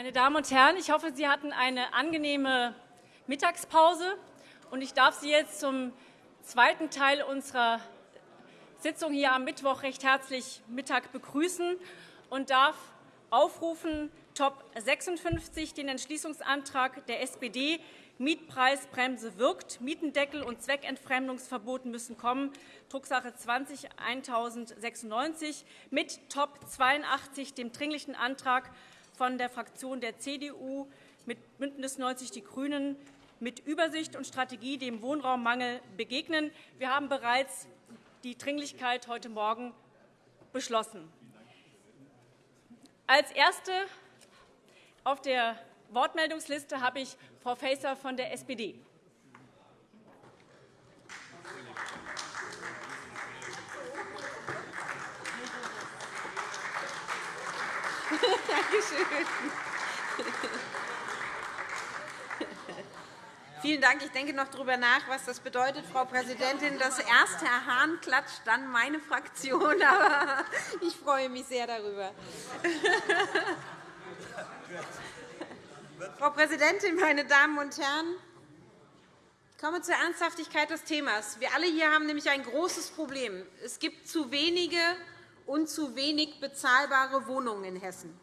Meine Damen und Herren, ich hoffe, Sie hatten eine angenehme Mittagspause. Und ich darf Sie jetzt zum zweiten Teil unserer Sitzung hier am Mittwoch recht herzlich Mittag begrüßen und darf aufrufen Top 56, den Entschließungsantrag der SPD, Mietpreisbremse wirkt, Mietendeckel und Zweckentfremdungsverbot müssen kommen, Drucksache 20-1096, mit Top 82, dem Dringlichen Antrag von der Fraktion der CDU, mit BÜNDNIS 90 die GRÜNEN, mit Übersicht und Strategie dem Wohnraummangel begegnen. Wir haben bereits die Dringlichkeit heute Morgen beschlossen. Als Erste auf der Wortmeldungsliste habe ich Frau Faeser von der SPD. Danke schön. Vielen Dank. Ich denke noch darüber nach, was das bedeutet, Frau Präsidentin, dass erst Herr Hahn klatscht, dann meine Fraktion. Aber ich freue mich sehr darüber. Frau Präsidentin, meine Damen und Herren! Ich komme zur Ernsthaftigkeit des Themas. Wir alle hier haben nämlich ein großes Problem. Es gibt zu wenige und zu wenig bezahlbare Wohnungen in Hessen.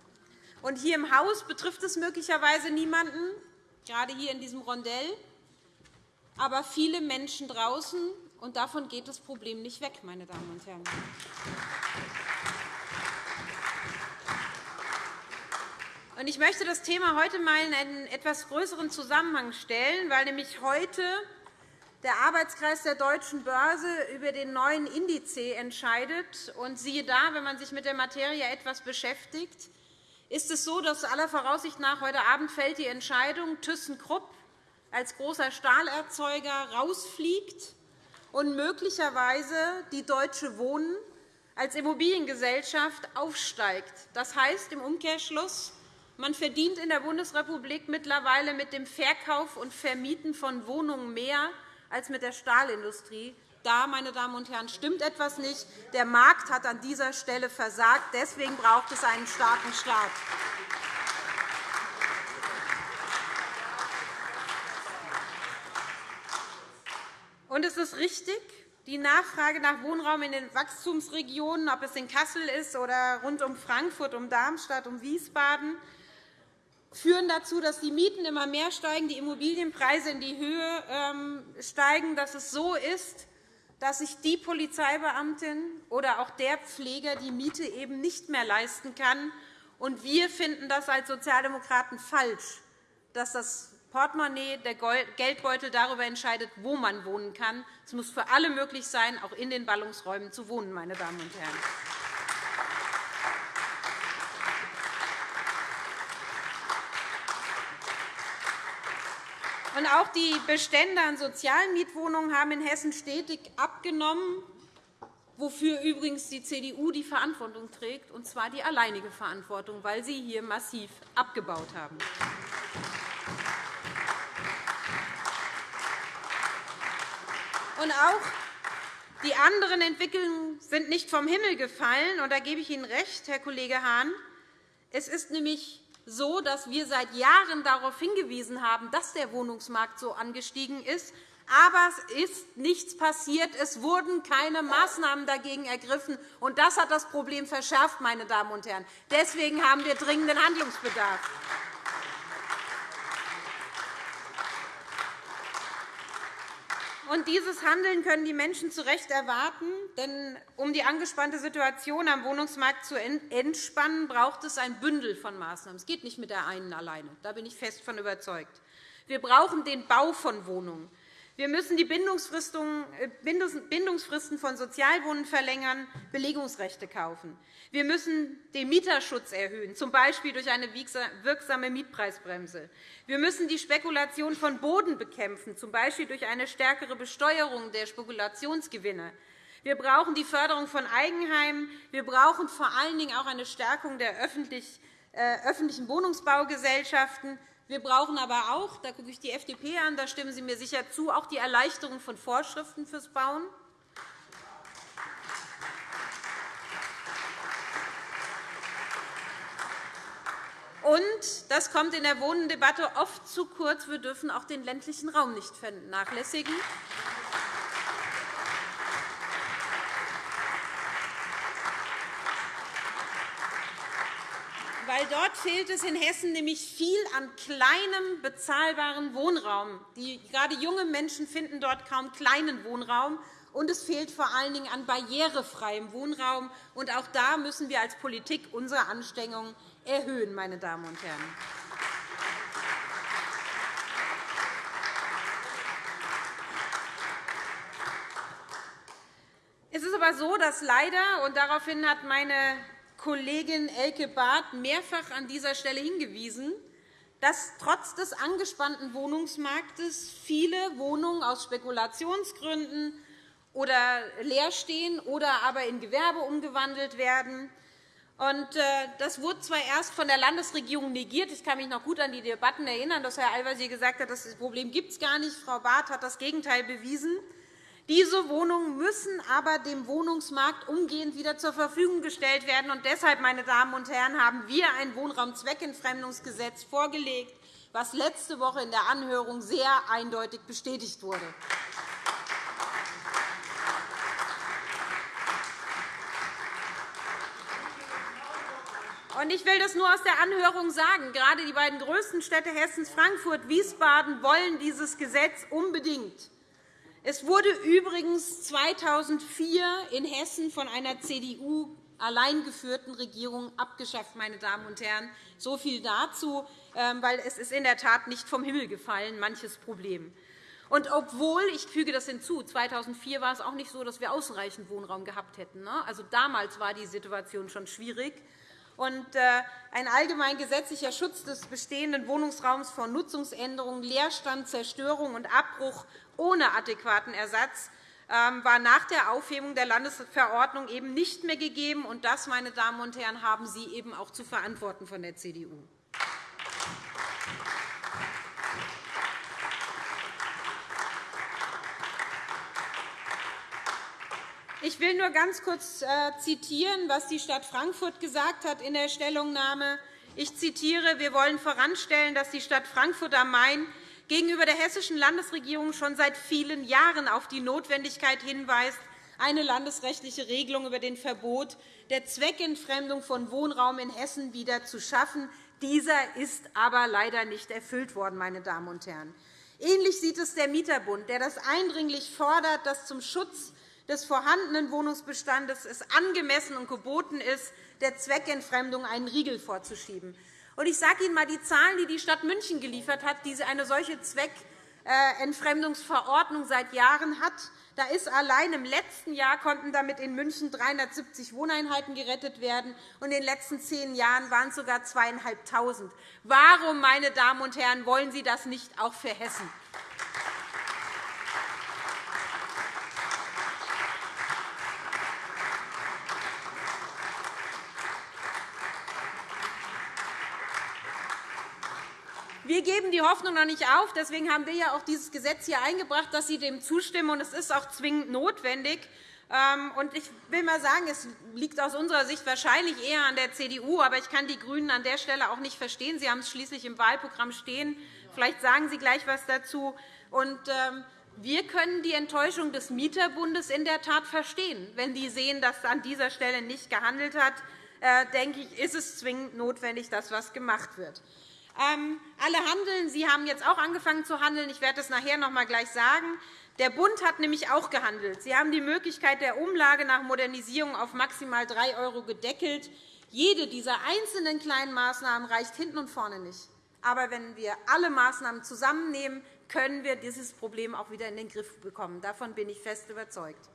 Und hier im Haus betrifft es möglicherweise niemanden, gerade hier in diesem Rondell, aber viele Menschen draußen. Und davon geht das Problem nicht weg, meine Damen und Herren. Ich möchte das Thema heute einmal in einen etwas größeren Zusammenhang stellen, weil nämlich heute der Arbeitskreis der Deutschen Börse über den neuen Indiz entscheidet. Und siehe da, wenn man sich mit der Materie etwas beschäftigt, ist es so, dass aller Voraussicht nach heute Abend fällt die Entscheidung, ThyssenKrupp als großer Stahlerzeuger rausfliegt und möglicherweise die Deutsche Wohnen als Immobiliengesellschaft aufsteigt. Das heißt im Umkehrschluss, man verdient in der Bundesrepublik mittlerweile mit dem Verkauf und Vermieten von Wohnungen mehr als mit der Stahlindustrie. Da, meine Damen und Herren, stimmt etwas nicht. Der Markt hat an dieser Stelle versagt. Deswegen braucht es einen starken Staat. Und es ist richtig, die Nachfrage nach Wohnraum in den Wachstumsregionen, ob es in Kassel ist oder rund um Frankfurt, um Darmstadt, um Wiesbaden, führen dazu, dass die Mieten immer mehr steigen, die Immobilienpreise in die Höhe ähm, steigen, dass es so ist, dass sich die Polizeibeamtin oder auch der Pfleger die Miete eben nicht mehr leisten kann. Und wir finden das als Sozialdemokraten falsch, dass das Portemonnaie, der Geldbeutel darüber entscheidet, wo man wohnen kann. Es muss für alle möglich sein, auch in den Ballungsräumen zu wohnen. Meine Damen und Herren. Auch die Bestände an sozialen Mietwohnungen haben in Hessen stetig abgenommen, wofür übrigens die CDU die Verantwortung trägt, und zwar die alleinige Verantwortung, weil sie hier massiv abgebaut haben. Und auch die anderen Entwicklungen sind nicht vom Himmel gefallen. Und da gebe ich Ihnen recht, Herr Kollege Hahn. Es ist nämlich so, dass wir seit Jahren darauf hingewiesen haben, dass der Wohnungsmarkt so angestiegen ist. Aber es ist nichts passiert. Es wurden keine Maßnahmen dagegen ergriffen. Und das hat das Problem verschärft. Meine Damen und Herren. Deswegen haben wir dringenden Handlungsbedarf. Und dieses Handeln können die Menschen zu Recht erwarten. Denn um die angespannte Situation am Wohnungsmarkt zu entspannen, braucht es ein Bündel von Maßnahmen. Es geht nicht mit der einen alleine. Da bin ich fest von überzeugt. Wir brauchen den Bau von Wohnungen. Wir müssen die äh, Bindungsfristen von Sozialwohnen verlängern, Belegungsrechte kaufen. Wir müssen den Mieterschutz erhöhen, z. B. durch eine wirksame Mietpreisbremse. Wir müssen die Spekulation von Boden bekämpfen, z. B. durch eine stärkere Besteuerung der Spekulationsgewinne. Wir brauchen die Förderung von Eigenheimen. Wir brauchen vor allen Dingen auch eine Stärkung der äh, öffentlichen Wohnungsbaugesellschaften. Wir brauchen aber auch, da gucke ich die FDP an, da stimmen Sie mir sicher zu, auch die Erleichterung von Vorschriften fürs Bauen. Und das kommt in der Wohnendebatte oft zu kurz. Wir dürfen auch den ländlichen Raum nicht vernachlässigen. Weil dort fehlt es in Hessen nämlich viel an kleinem, bezahlbaren Wohnraum. Die, gerade junge Menschen finden dort kaum kleinen Wohnraum. Und es fehlt vor allen Dingen an barrierefreiem Wohnraum. Und auch da müssen wir als Politik unsere Anstrengungen erhöhen. Meine Damen und Herren. Es ist aber so, dass leider, und daraufhin hat meine Kollegin Elke Barth mehrfach an dieser Stelle hingewiesen, dass trotz des angespannten Wohnungsmarktes viele Wohnungen aus Spekulationsgründen oder leer stehen oder aber in Gewerbe umgewandelt werden. Äh, das wurde zwar erst von der Landesregierung negiert. Ich kann mich noch gut an die Debatten erinnern, dass Herr Al-Wazir gesagt hat, das Problem gibt es gar nicht. Frau Barth hat das Gegenteil bewiesen. Diese Wohnungen müssen aber dem Wohnungsmarkt umgehend wieder zur Verfügung gestellt werden. Und deshalb, meine Damen und Herren, haben wir ein Wohnraumzweckentfremdungsgesetz vorgelegt, was letzte Woche in der Anhörung sehr eindeutig bestätigt wurde. Ich will das nur aus der Anhörung sagen. Gerade die beiden größten Städte Hessens, Frankfurt und Wiesbaden, wollen dieses Gesetz unbedingt. Es wurde übrigens 2004 in Hessen von einer CDU allein geführten Regierung abgeschafft. Meine Damen und Herren. So viel dazu, ähm, weil es ist in der Tat nicht vom Himmel gefallen, manches Problem. Und obwohl, ich füge das hinzu, 2004 war es auch nicht so, dass wir ausreichend Wohnraum gehabt hätten. Ne? Also damals war die Situation schon schwierig. Und äh, ein allgemein gesetzlicher Schutz des bestehenden Wohnungsraums vor Nutzungsänderungen, Leerstand, Zerstörung und Abbruch ohne adäquaten Ersatz ähm, war nach der Aufhebung der Landesverordnung eben nicht mehr gegeben. Und das, meine Damen und Herren, haben Sie eben auch zu verantworten von der CDU. Ich will nur ganz kurz äh, zitieren, was die Stadt Frankfurt gesagt hat in der Stellungnahme. Ich zitiere, wir wollen voranstellen, dass die Stadt Frankfurt am Main gegenüber der hessischen Landesregierung schon seit vielen Jahren auf die Notwendigkeit hinweist, eine landesrechtliche Regelung über den Verbot der Zweckentfremdung von Wohnraum in Hessen wieder zu schaffen. Dieser ist aber leider nicht erfüllt worden. Meine Damen und Herren. Ähnlich sieht es der Mieterbund, der das eindringlich fordert, dass zum Schutz des vorhandenen Wohnungsbestandes es angemessen und geboten ist, der Zweckentfremdung einen Riegel vorzuschieben. Ich sage Ihnen einmal die Zahlen, die die Stadt München geliefert hat, die eine solche Zweckentfremdungsverordnung seit Jahren hat. Da ist allein im letzten Jahr konnten damit in München 370 Wohneinheiten gerettet werden, und in den letzten zehn Jahren waren es sogar 2.500. Warum, meine Damen und Herren, wollen Sie das nicht auch für Hessen? Wir geben die Hoffnung noch nicht auf. Deswegen haben wir ja auch dieses Gesetz hier eingebracht, dass Sie dem zustimmen. es ist auch zwingend notwendig. Ähm, ich will einmal sagen, es liegt aus unserer Sicht wahrscheinlich eher an der CDU. Aber ich kann die GRÜNEN an der Stelle auch nicht verstehen. Sie haben es schließlich im Wahlprogramm stehen. Vielleicht sagen Sie gleich etwas dazu. Ähm, wir können die Enttäuschung des Mieterbundes in der Tat verstehen. Wenn die sehen, dass an dieser Stelle nicht gehandelt hat, äh, denke ich, ist es zwingend notwendig, dass etwas gemacht wird. Ähm, alle handeln. Sie haben jetzt auch angefangen zu handeln. Ich werde das nachher noch einmal gleich sagen. Der Bund hat nämlich auch gehandelt. Sie haben die Möglichkeit der Umlage nach Modernisierung auf maximal 3 € gedeckelt. Jede dieser einzelnen kleinen Maßnahmen reicht hinten und vorne nicht. Aber wenn wir alle Maßnahmen zusammennehmen, können wir dieses Problem auch wieder in den Griff bekommen. Davon bin ich fest überzeugt.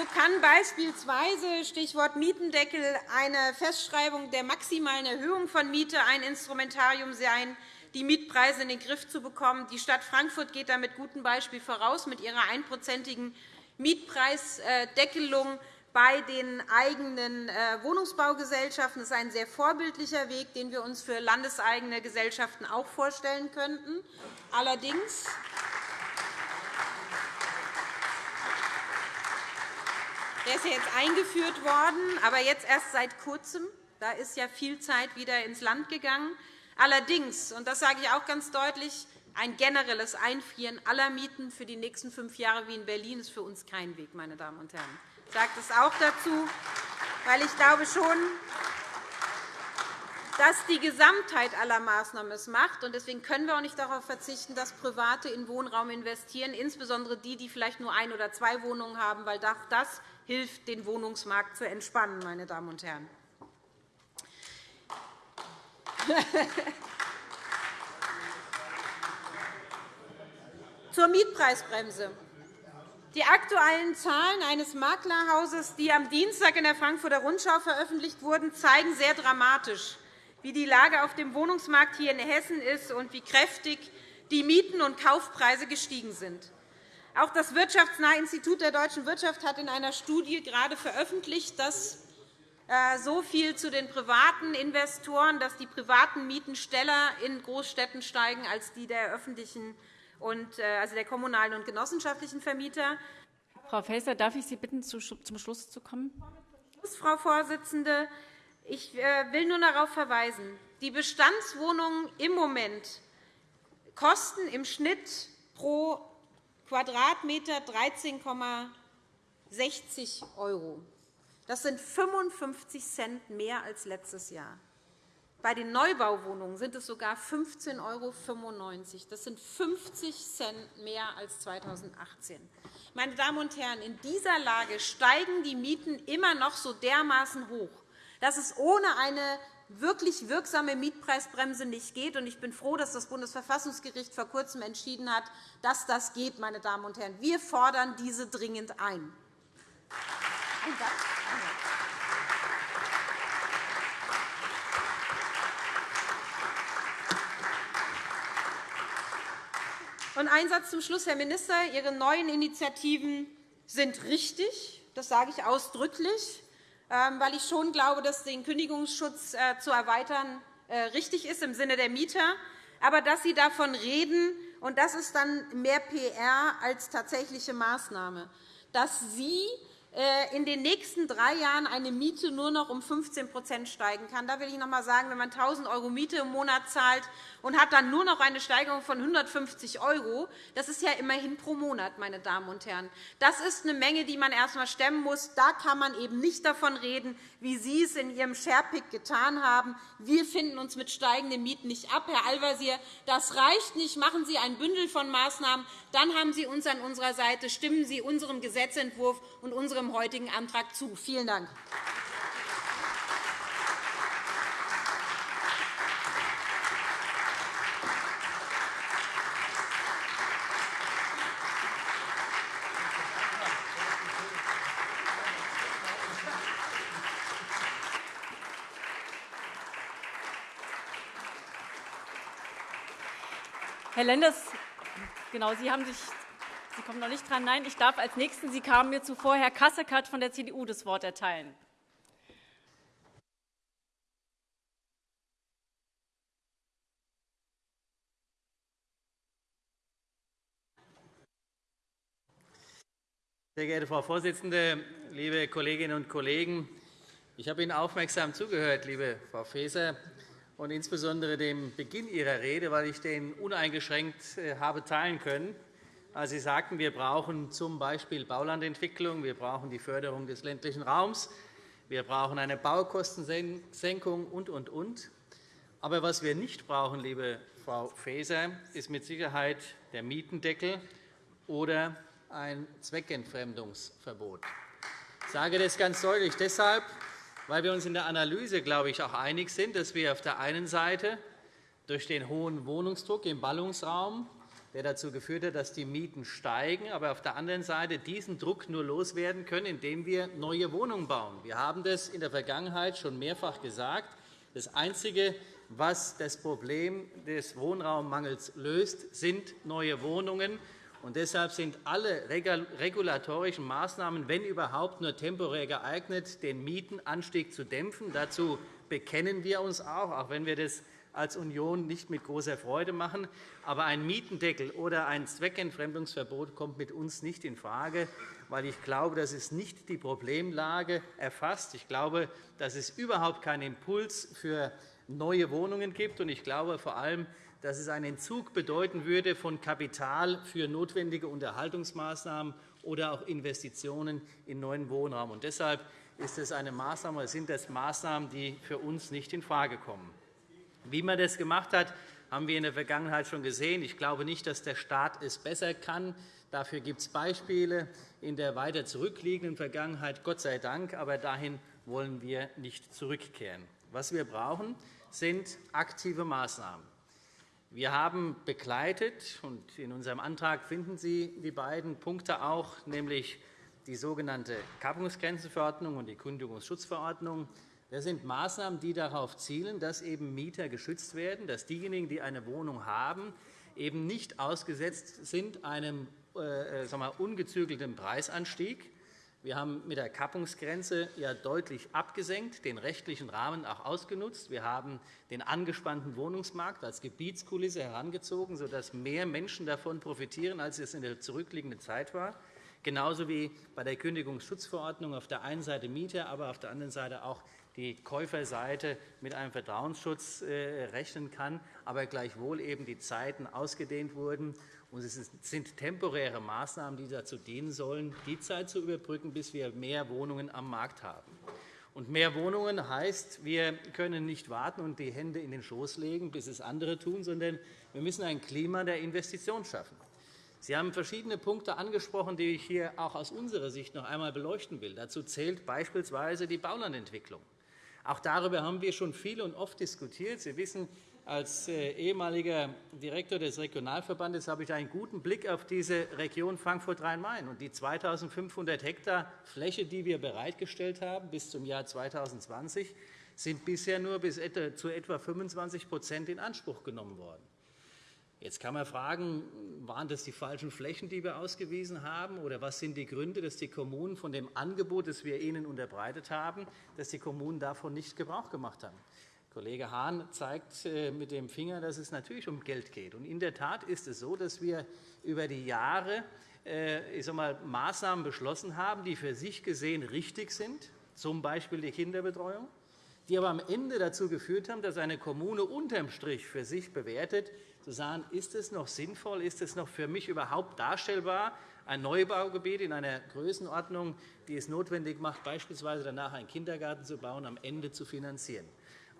So kann beispielsweise Stichwort Mietendeckel eine Festschreibung der maximalen Erhöhung von Miete ein Instrumentarium sein, die Mietpreise in den Griff zu bekommen. Die Stadt Frankfurt geht da mit gutem Beispiel voraus mit ihrer einprozentigen Mietpreisdeckelung bei den eigenen äh, Wohnungsbaugesellschaften. Das ist ein sehr vorbildlicher Weg, den wir uns für landeseigene Gesellschaften auch vorstellen könnten. Allerdings Der ist ja jetzt eingeführt worden, aber jetzt erst seit Kurzem. Da ist ja viel Zeit wieder ins Land gegangen. Allerdings, und das sage ich auch ganz deutlich, ein generelles Einfrieren aller Mieten für die nächsten fünf Jahre wie in Berlin ist für uns kein Weg, meine Damen und Herren. Ich sage das auch dazu, weil ich glaube schon, dass die Gesamtheit aller Maßnahmen es macht. Deswegen können wir auch nicht darauf verzichten, dass Private in Wohnraum investieren, insbesondere die, die vielleicht nur ein oder zwei Wohnungen haben, weil das hilft, den Wohnungsmarkt zu entspannen. Meine Damen und Herren. Zur Mietpreisbremse. Die aktuellen Zahlen eines Maklerhauses, die am Dienstag in der Frankfurter Rundschau veröffentlicht wurden, zeigen sehr dramatisch, wie die Lage auf dem Wohnungsmarkt hier in Hessen ist und wie kräftig die Mieten und Kaufpreise gestiegen sind. Auch das Wirtschaftsnahe Institut der deutschen Wirtschaft hat in einer Studie gerade veröffentlicht, dass äh, so viel zu den privaten Investoren, dass die privaten Mieten schneller in Großstädten steigen als die der öffentlichen und, äh, also der kommunalen und genossenschaftlichen Vermieter. Frau Faeser, darf ich Sie bitten, zum Schluss zu kommen? Frau Vorsitzende, ich äh, will nur darauf verweisen, die Bestandswohnungen im Moment kosten im Schnitt pro Quadratmeter 13,60 €. Das sind 55 Cent mehr als letztes Jahr. Bei den Neubauwohnungen sind es sogar 15,95 €. Das sind 50 Cent mehr als 2018. Meine Damen und Herren, in dieser Lage steigen die Mieten immer noch so dermaßen hoch, dass es ohne eine wirklich wirksame Mietpreisbremse nicht geht. Ich bin froh, dass das Bundesverfassungsgericht vor Kurzem entschieden hat, dass das geht. Meine Damen und Herren. Wir fordern diese dringend ein. Und ein Satz zum Schluss, Herr Minister. Ihre neuen Initiativen sind richtig. Das sage ich ausdrücklich. Ähm, weil ich schon glaube, dass den Kündigungsschutz äh, zu erweitern äh, richtig ist im Sinne der Mieter. Aber dass Sie davon reden, und das ist dann mehr PR als tatsächliche Maßnahme, dass Sie in den nächsten drei Jahren eine Miete nur noch um 15% steigen kann. Da will ich noch einmal sagen, wenn man 1.000 € Miete im Monat zahlt und hat dann nur noch eine Steigerung von 150 €, das ist ja immerhin pro Monat, meine Damen und Herren. Das ist eine Menge, die man erst einmal stemmen muss. Da kann man eben nicht davon reden, wie Sie es in Ihrem Sharepick getan haben. Wir finden uns mit steigenden Mieten nicht ab. Herr Al-Wazir, das reicht nicht. Machen Sie ein Bündel von Maßnahmen. Dann haben Sie uns an unserer Seite. Stimmen Sie unserem Gesetzentwurf und unserem heutigen Antrag zu. Vielen Dank. Herr Lenders, genau, Sie, haben sich, Sie kommen noch nicht dran. Nein, ich darf als Nächsten, Sie kamen mir zuvor, Herr Kasseckert von der CDU das Wort erteilen. Sehr geehrte Frau Vorsitzende, liebe Kolleginnen und Kollegen! Ich habe Ihnen aufmerksam zugehört, liebe Frau Faeser und insbesondere dem Beginn Ihrer Rede, weil ich den uneingeschränkt äh, habe teilen können. Sie sagten, wir brauchen z.B. Baulandentwicklung, wir brauchen die Förderung des ländlichen Raums, wir brauchen eine Baukostensenkung und, und, und. Aber was wir nicht brauchen, liebe Frau Faeser, ist mit Sicherheit der Mietendeckel oder ein Zweckentfremdungsverbot. Ich sage das ganz deutlich deshalb, weil wir uns in der Analyse, glaube ich, auch einig sind, dass wir auf der einen Seite durch den hohen Wohnungsdruck im Ballungsraum, der dazu geführt hat, dass die Mieten steigen, aber auf der anderen Seite diesen Druck nur loswerden können, indem wir neue Wohnungen bauen. Wir haben das in der Vergangenheit schon mehrfach gesagt. Das Einzige, was das Problem des Wohnraummangels löst, sind neue Wohnungen. Und deshalb sind alle regulatorischen Maßnahmen, wenn überhaupt, nur temporär geeignet, den Mietenanstieg zu dämpfen. Dazu bekennen wir uns auch, auch wenn wir das als Union nicht mit großer Freude machen. Aber ein Mietendeckel oder ein Zweckentfremdungsverbot kommt mit uns nicht infrage. weil ich glaube, dass es nicht die Problemlage erfasst. Ich glaube, dass es überhaupt keinen Impuls für neue Wohnungen gibt. Ich glaube vor allem, dass es einen Entzug bedeuten würde von Kapital für notwendige Unterhaltungsmaßnahmen oder auch Investitionen in neuen Wohnraum. Und deshalb ist es eine Maßnahme, sind das Maßnahmen, die für uns nicht infrage kommen. Wie man das gemacht hat, haben wir in der Vergangenheit schon gesehen. Ich glaube nicht, dass der Staat es besser kann. Dafür gibt es Beispiele in der weiter zurückliegenden Vergangenheit, Gott sei Dank. Aber dahin wollen wir nicht zurückkehren. Was wir brauchen, sind aktive Maßnahmen. Wir haben begleitet, und in unserem Antrag finden Sie die beiden Punkte auch, nämlich die sogenannte Kappungsgrenzenverordnung und die Kündigungsschutzverordnung. Das sind Maßnahmen, die darauf zielen, dass eben Mieter geschützt werden, dass diejenigen, die eine Wohnung haben, eben nicht ausgesetzt sind einem äh, sagen wir, ungezügelten Preisanstieg, wir haben mit der Kappungsgrenze ja deutlich abgesenkt, den rechtlichen Rahmen auch ausgenutzt. Wir haben den angespannten Wohnungsmarkt als Gebietskulisse herangezogen, sodass mehr Menschen davon profitieren, als es in der zurückliegenden Zeit war. Genauso wie bei der Kündigungsschutzverordnung auf der einen Seite Mieter, aber auf der anderen Seite auch die Käuferseite mit einem Vertrauensschutz äh, rechnen kann, aber gleichwohl eben die Zeiten ausgedehnt wurden es sind temporäre Maßnahmen, die dazu dienen sollen, die Zeit zu überbrücken, bis wir mehr Wohnungen am Markt haben. Und mehr Wohnungen heißt, wir können nicht warten und die Hände in den Schoß legen, bis es andere tun, sondern wir müssen ein Klima der Investition schaffen. Sie haben verschiedene Punkte angesprochen, die ich hier auch aus unserer Sicht noch einmal beleuchten will. Dazu zählt beispielsweise die Baulandentwicklung. Auch darüber haben wir schon viel und oft diskutiert. Sie wissen, als äh, ehemaliger Direktor des Regionalverbandes habe ich einen guten Blick auf diese Region Frankfurt-Rhein-Main. und Die 2.500 Hektar Fläche, die wir bereitgestellt haben bis zum Jahr 2020, sind bisher nur bis zu etwa 25% in Anspruch genommen worden. Jetzt kann man fragen, waren das die falschen Flächen, die wir ausgewiesen haben, oder was sind die Gründe, dass die Kommunen von dem Angebot, das wir ihnen unterbreitet haben, dass die Kommunen davon nicht Gebrauch gemacht haben? Kollege Hahn zeigt äh, mit dem Finger, dass es natürlich um Geld geht. in der Tat ist es so, dass wir über die Jahre äh, ich sag mal, Maßnahmen beschlossen haben, die für sich gesehen richtig sind, z. B. die Kinderbetreuung, die aber am Ende dazu geführt haben, dass eine Kommune unterm Strich für sich bewertet, zu sagen, ist es noch sinnvoll, ist es noch für mich überhaupt darstellbar, ein Neubaugebiet in einer Größenordnung, die es notwendig macht, beispielsweise danach einen Kindergarten zu bauen, am Ende zu finanzieren.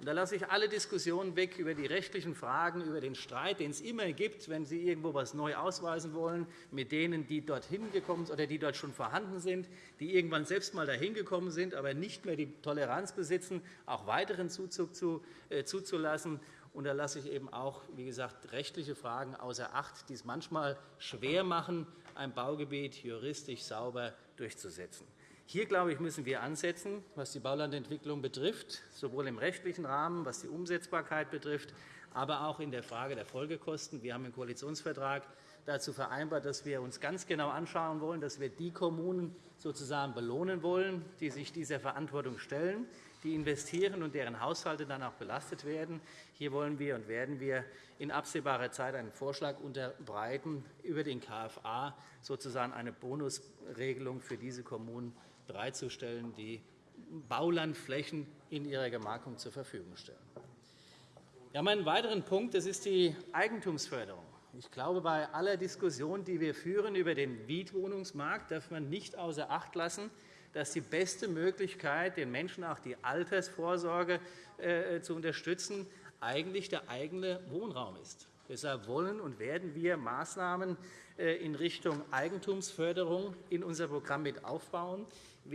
Da lasse ich alle Diskussionen weg über die rechtlichen Fragen, über den Streit, den es immer gibt, wenn Sie irgendwo etwas neu ausweisen wollen, mit denen, die dorthin gekommen sind oder die dort schon vorhanden sind, die irgendwann selbst einmal dahin gekommen sind, aber nicht mehr die Toleranz besitzen, auch weiteren Zuzug äh, zuzulassen. Und da lasse ich eben auch, wie gesagt, rechtliche Fragen außer Acht, die es manchmal schwer machen, ein Baugebiet juristisch sauber durchzusetzen. Hier, glaube ich, müssen wir ansetzen, was die Baulandentwicklung betrifft, sowohl im rechtlichen Rahmen, was die Umsetzbarkeit betrifft, aber auch in der Frage der Folgekosten. Wir haben im Koalitionsvertrag dazu vereinbart, dass wir uns ganz genau anschauen wollen, dass wir die Kommunen sozusagen belohnen wollen, die sich dieser Verantwortung stellen, die investieren und deren Haushalte dann auch belastet werden. Hier wollen wir und werden wir in absehbarer Zeit einen Vorschlag unterbreiten, über den KFA sozusagen eine Bonusregelung für diese Kommunen bereitzustellen, die Baulandflächen in ihrer Gemarkung zur Verfügung stellen. Haben einen weiteren Punkt, das ist die Eigentumsförderung. Ich glaube, bei aller Diskussion, die wir führen über den Mietwohnungsmarkt, darf man nicht außer Acht lassen, dass die beste Möglichkeit, den Menschen auch die Altersvorsorge äh, zu unterstützen, eigentlich der eigene Wohnraum ist. Deshalb wollen und werden wir Maßnahmen äh, in Richtung Eigentumsförderung in unser Programm mit aufbauen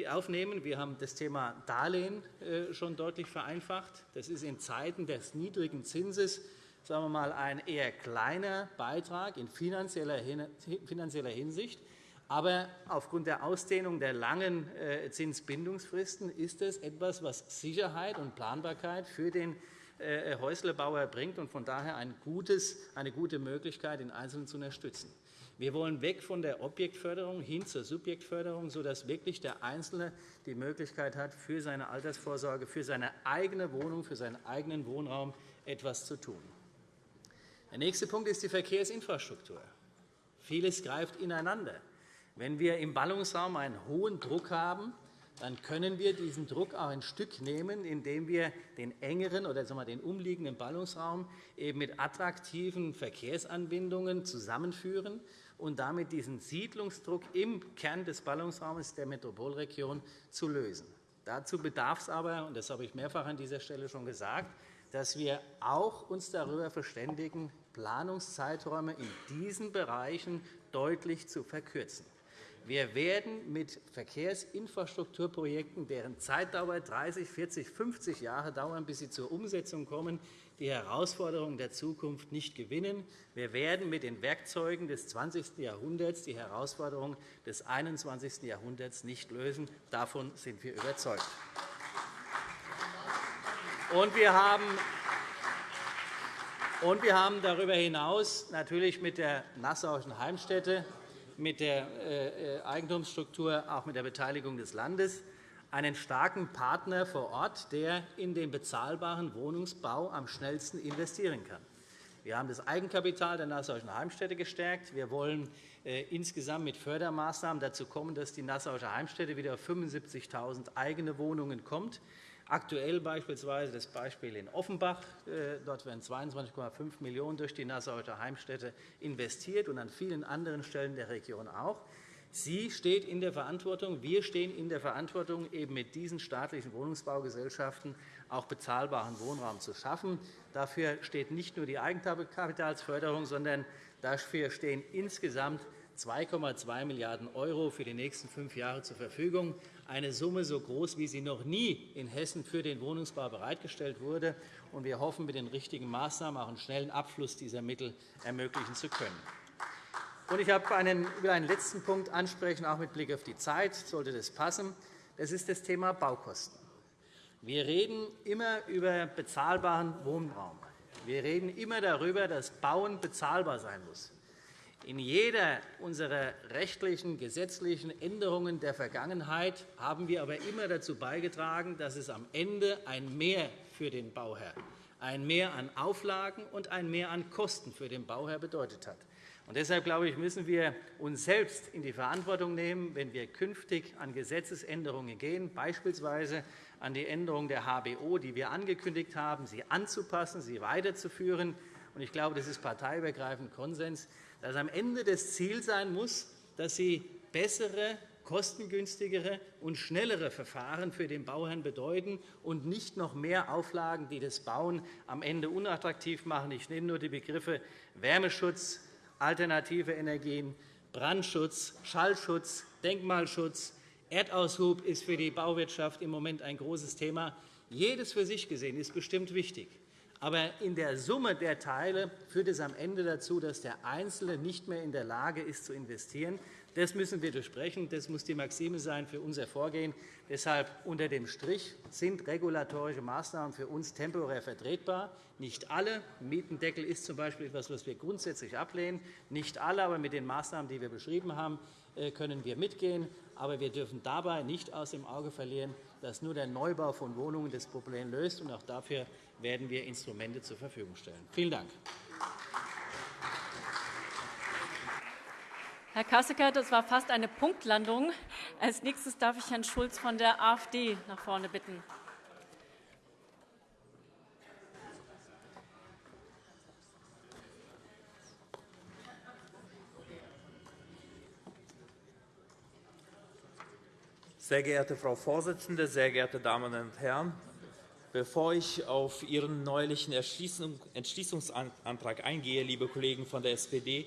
aufnehmen. Wir haben das Thema Darlehen äh, schon deutlich vereinfacht. Das ist in Zeiten des niedrigen Zinses sagen wir mal, ein eher kleiner Beitrag in finanzieller Hinsicht. Aber aufgrund der Ausdehnung der langen äh, Zinsbindungsfristen ist es etwas, was Sicherheit und Planbarkeit für den äh, Häuslebauer bringt und von daher eine gute Möglichkeit, den Einzelnen zu unterstützen. Wir wollen weg von der Objektförderung hin zur Subjektförderung, sodass wirklich der Einzelne die Möglichkeit hat, für seine Altersvorsorge, für seine eigene Wohnung, für seinen eigenen Wohnraum etwas zu tun. Der nächste Punkt ist die Verkehrsinfrastruktur. Vieles greift ineinander. Wenn wir im Ballungsraum einen hohen Druck haben, dann können wir diesen Druck auch ein Stück nehmen, indem wir den engeren oder sagen wir, den umliegenden Ballungsraum eben mit attraktiven Verkehrsanbindungen zusammenführen und damit diesen Siedlungsdruck im Kern des Ballungsraumes der Metropolregion zu lösen. Dazu bedarf es aber, und das habe ich mehrfach an dieser Stelle schon gesagt, dass wir auch uns darüber verständigen, Planungszeiträume in diesen Bereichen deutlich zu verkürzen. Wir werden mit Verkehrsinfrastrukturprojekten, deren Zeitdauer 30, 40, 50 Jahre dauern, bis sie zur Umsetzung kommen, die Herausforderungen der Zukunft nicht gewinnen. Wir werden mit den Werkzeugen des 20. Jahrhunderts die Herausforderungen des 21. Jahrhunderts nicht lösen. Davon sind wir überzeugt. Und wir haben und wir haben darüber hinaus natürlich mit der Nassauischen Heimstätte, mit der äh, Eigentumsstruktur, auch mit der Beteiligung des Landes einen starken Partner vor Ort, der in den bezahlbaren Wohnungsbau am schnellsten investieren kann. Wir haben das Eigenkapital der Nassauischen Heimstätte gestärkt. Wir wollen äh, insgesamt mit Fördermaßnahmen dazu kommen, dass die Nassauische Heimstätte wieder auf 75.000 eigene Wohnungen kommt. Aktuell beispielsweise das Beispiel in Offenbach. Äh, dort werden 22,5 Millionen € durch die Nassauische Heimstätte investiert und an vielen anderen Stellen der Region auch. Sie steht in der Verantwortung, wir stehen in der Verantwortung, eben mit diesen staatlichen Wohnungsbaugesellschaften auch bezahlbaren Wohnraum zu schaffen. Dafür steht nicht nur die Eigenkapitalsförderung, sondern dafür stehen insgesamt 2,2 Milliarden € für die nächsten fünf Jahre zur Verfügung, eine Summe so groß, wie sie noch nie in Hessen für den Wohnungsbau bereitgestellt wurde. Wir hoffen, mit den richtigen Maßnahmen auch einen schnellen Abfluss dieser Mittel ermöglichen zu können. Ich will einen letzten Punkt ansprechen, auch mit Blick auf die Zeit, sollte das passen. Das ist das Thema Baukosten. Wir reden immer über bezahlbaren Wohnraum. Wir reden immer darüber, dass Bauen bezahlbar sein muss. In jeder unserer rechtlichen, gesetzlichen Änderungen der Vergangenheit haben wir aber immer dazu beigetragen, dass es am Ende ein Mehr für den Bauherr, ein Mehr an Auflagen und ein Mehr an Kosten für den Bauherr bedeutet hat. Und deshalb glaube ich, müssen wir uns selbst in die Verantwortung nehmen, wenn wir künftig an Gesetzesänderungen gehen, beispielsweise an die Änderung der HBO, die wir angekündigt haben, sie anzupassen, sie weiterzuführen. Ich glaube, das ist parteiübergreifend Konsens, dass am Ende das Ziel sein muss, dass sie bessere kostengünstigere und schnellere Verfahren für den Bauherrn bedeuten und nicht noch mehr Auflagen, die das Bauen am Ende unattraktiv machen. Ich nenne nur die Begriffe Wärmeschutz, alternative Energien, Brandschutz, Schallschutz, Denkmalschutz. Erdaushub ist für die Bauwirtschaft im Moment ein großes Thema. Jedes für sich gesehen ist bestimmt wichtig. Aber in der Summe der Teile führt es am Ende dazu, dass der Einzelne nicht mehr in der Lage ist, zu investieren. Das müssen wir durchbrechen. Das muss die Maxime sein für unser Vorgehen. Deshalb unter dem Strich sind regulatorische Maßnahmen für uns temporär vertretbar. Nicht alle. Mietendeckel ist z. B. etwas, was wir grundsätzlich ablehnen. Nicht alle, aber mit den Maßnahmen, die wir beschrieben haben, können wir mitgehen. Aber wir dürfen dabei nicht aus dem Auge verlieren, dass nur der Neubau von Wohnungen das Problem löst. Auch dafür werden wir Instrumente zur Verfügung stellen. Vielen Dank. Herr Kassecker, das war fast eine Punktlandung. Als nächstes darf ich Herrn Schulz von der AfD nach vorne bitten. Sehr geehrte Frau Vorsitzende, sehr geehrte Damen und Herren! Bevor ich auf Ihren neulichen Entschließungsantrag eingehe, liebe Kollegen von der SPD,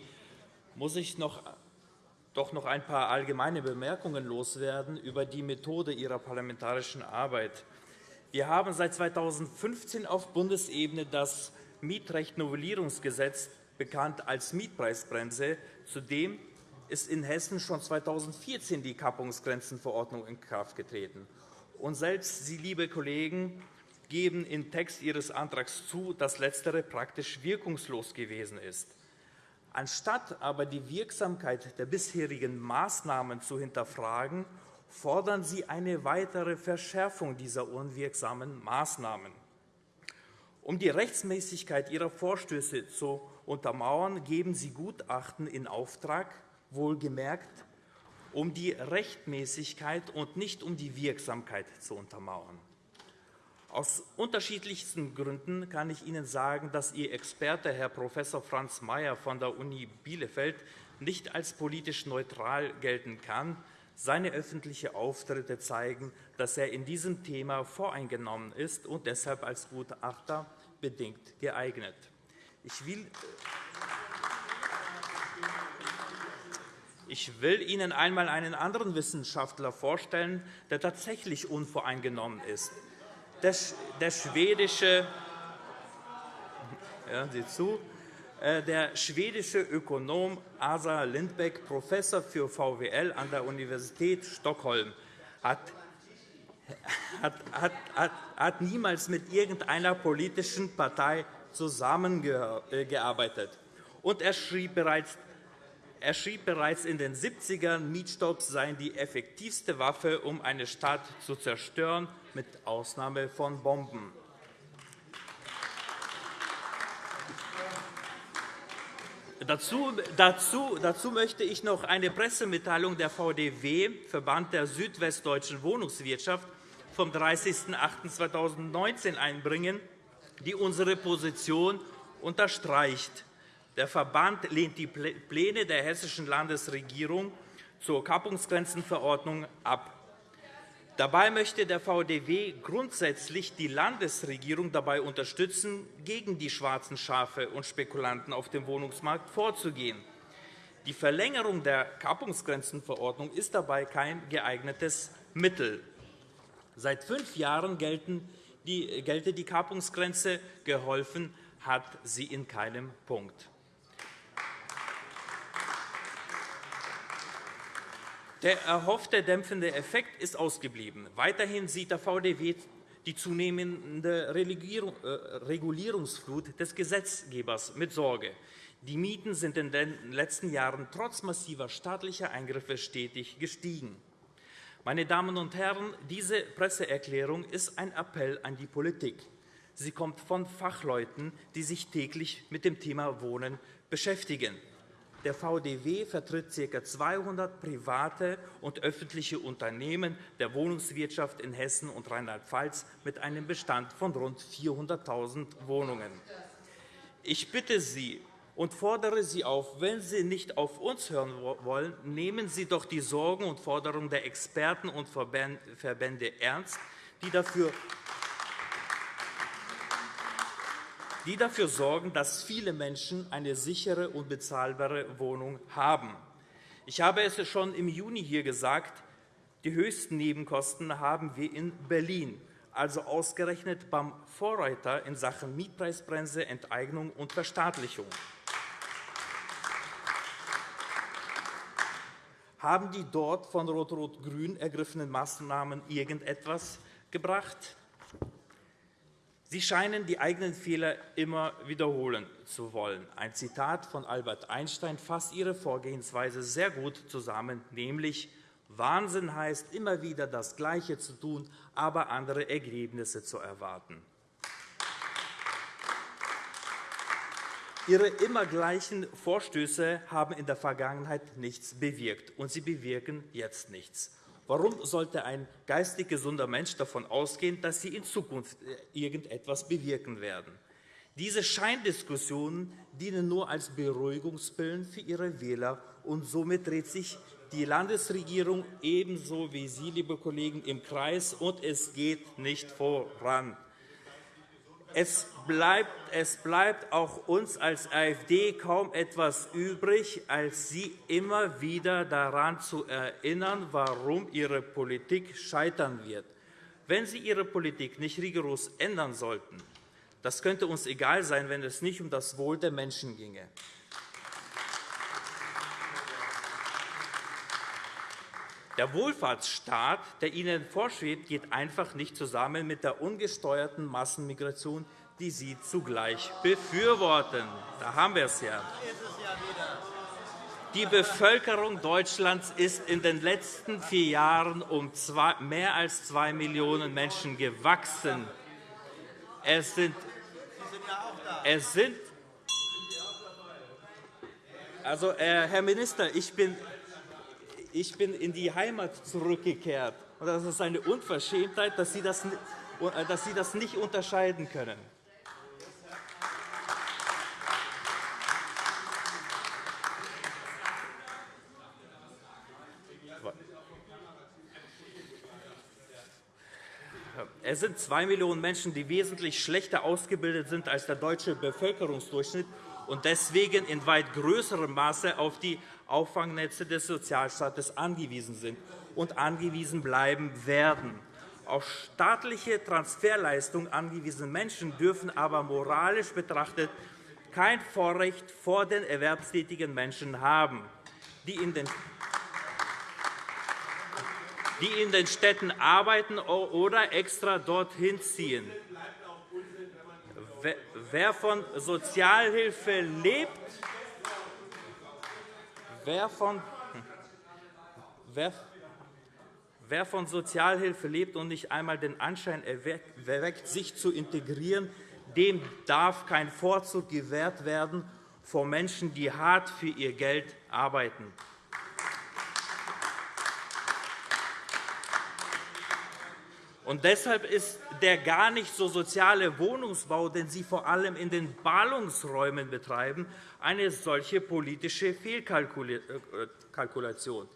muss ich noch doch noch ein paar allgemeine Bemerkungen loswerden über die Methode Ihrer parlamentarischen Arbeit. Wir haben seit 2015 auf Bundesebene das Mietrecht-Novellierungsgesetz, bekannt als Mietpreisbremse. Zudem ist in Hessen schon 2014 die Kappungsgrenzenverordnung in Kraft getreten. Und selbst Sie, liebe Kollegen, geben im Text Ihres Antrags zu, dass letztere praktisch wirkungslos gewesen ist. Anstatt aber die Wirksamkeit der bisherigen Maßnahmen zu hinterfragen, fordern Sie eine weitere Verschärfung dieser unwirksamen Maßnahmen. Um die Rechtsmäßigkeit Ihrer Vorstöße zu untermauern, geben Sie Gutachten in Auftrag, wohlgemerkt um die Rechtmäßigkeit und nicht um die Wirksamkeit zu untermauern. Aus unterschiedlichsten Gründen kann ich Ihnen sagen, dass Ihr Experte, Herr Prof. Franz Mayer von der Uni Bielefeld, nicht als politisch neutral gelten kann. Seine öffentlichen Auftritte zeigen, dass er in diesem Thema voreingenommen ist und deshalb als Gutachter bedingt geeignet. Ich will, ich will Ihnen einmal einen anderen Wissenschaftler vorstellen, der tatsächlich unvoreingenommen ist. Der, schwedische, hören Sie zu, äh, der schwedische Ökonom Asa Lindbeck, Professor für VWL an der Universität Stockholm, hat, hat, hat, hat niemals mit irgendeiner politischen Partei zusammengearbeitet. Und er schrieb bereits er schrieb bereits in den 70ern, Mietstopps seien die effektivste Waffe, um eine Stadt zu zerstören, mit Ausnahme von Bomben. Dazu, dazu, dazu möchte ich noch eine Pressemitteilung der VDW, Verband der südwestdeutschen Wohnungswirtschaft, vom 30.08.2019 einbringen, die unsere Position unterstreicht. Der Verband lehnt die Pläne der Hessischen Landesregierung zur Kappungsgrenzenverordnung ab. Dabei möchte der VDW grundsätzlich die Landesregierung dabei unterstützen, gegen die schwarzen Schafe und Spekulanten auf dem Wohnungsmarkt vorzugehen. Die Verlängerung der Kappungsgrenzenverordnung ist dabei kein geeignetes Mittel. Seit fünf Jahren gelte die Kappungsgrenze. Geholfen hat sie in keinem Punkt. Der erhoffte dämpfende Effekt ist ausgeblieben. Weiterhin sieht der VDW die zunehmende äh, Regulierungsflut des Gesetzgebers mit Sorge. Die Mieten sind in den letzten Jahren trotz massiver staatlicher Eingriffe stetig gestiegen. Meine Damen und Herren, diese Presseerklärung ist ein Appell an die Politik. Sie kommt von Fachleuten, die sich täglich mit dem Thema Wohnen beschäftigen. Der VDW vertritt ca. 200 private und öffentliche Unternehmen der Wohnungswirtschaft in Hessen und Rheinland-Pfalz mit einem Bestand von rund 400.000 Wohnungen. Ich bitte Sie und fordere Sie auf, wenn Sie nicht auf uns hören wollen, nehmen Sie doch die Sorgen und Forderungen der Experten und Verbände ernst, die dafür die dafür sorgen, dass viele Menschen eine sichere und bezahlbare Wohnung haben. Ich habe es schon im Juni hier gesagt, die höchsten Nebenkosten haben wir in Berlin, also ausgerechnet beim Vorreiter in Sachen Mietpreisbremse, Enteignung und Verstaatlichung. Haben die dort von Rot-Rot-Grün ergriffenen Maßnahmen irgendetwas gebracht? Sie scheinen die eigenen Fehler immer wiederholen zu wollen. Ein Zitat von Albert Einstein fasst Ihre Vorgehensweise sehr gut zusammen, nämlich Wahnsinn heißt, immer wieder das Gleiche zu tun, aber andere Ergebnisse zu erwarten. Ihre immer gleichen Vorstöße haben in der Vergangenheit nichts bewirkt, und sie bewirken jetzt nichts. Warum sollte ein geistig gesunder Mensch davon ausgehen, dass sie in Zukunft äh, irgendetwas bewirken werden? Diese Scheindiskussionen dienen nur als Beruhigungspillen für ihre Wähler, und somit dreht sich die Landesregierung ebenso wie Sie, liebe Kollegen, im Kreis, und es geht nicht voran. Es bleibt, es bleibt auch uns als AfD kaum etwas übrig, als Sie immer wieder daran zu erinnern, warum Ihre Politik scheitern wird. Wenn Sie Ihre Politik nicht rigoros ändern sollten, das könnte uns egal sein, wenn es nicht um das Wohl der Menschen ginge. Der Wohlfahrtsstaat, der Ihnen vorschwebt, geht einfach nicht zusammen mit der ungesteuerten Massenmigration, die Sie zugleich befürworten. Da haben wir es ja. Die Bevölkerung Deutschlands ist in den letzten vier Jahren um mehr als zwei Millionen Menschen gewachsen. Es sind, es sind also, äh, Herr Minister, ich bin, ich bin in die Heimat zurückgekehrt. Und das ist eine Unverschämtheit, dass Sie das, äh, dass Sie das nicht unterscheiden können. Es sind zwei Millionen Menschen, die wesentlich schlechter ausgebildet sind als der deutsche Bevölkerungsdurchschnitt und deswegen in weit größerem Maße auf die Auffangnetze des Sozialstaates angewiesen sind und angewiesen bleiben werden. Auf staatliche Transferleistungen angewiesene Menschen dürfen aber moralisch betrachtet kein Vorrecht vor den erwerbstätigen Menschen haben, die in den die in den Städten arbeiten oder extra dorthin ziehen. Wer von Sozialhilfe lebt, wer von, wer, wer von Sozialhilfe lebt und nicht einmal den Anschein erweckt, sich zu integrieren, dem darf kein Vorzug gewährt werden vor Menschen, die hart für ihr Geld arbeiten. Und deshalb ist der gar nicht so soziale Wohnungsbau, den Sie vor allem in den Ballungsräumen betreiben, eine solche politische Fehlkalkulation.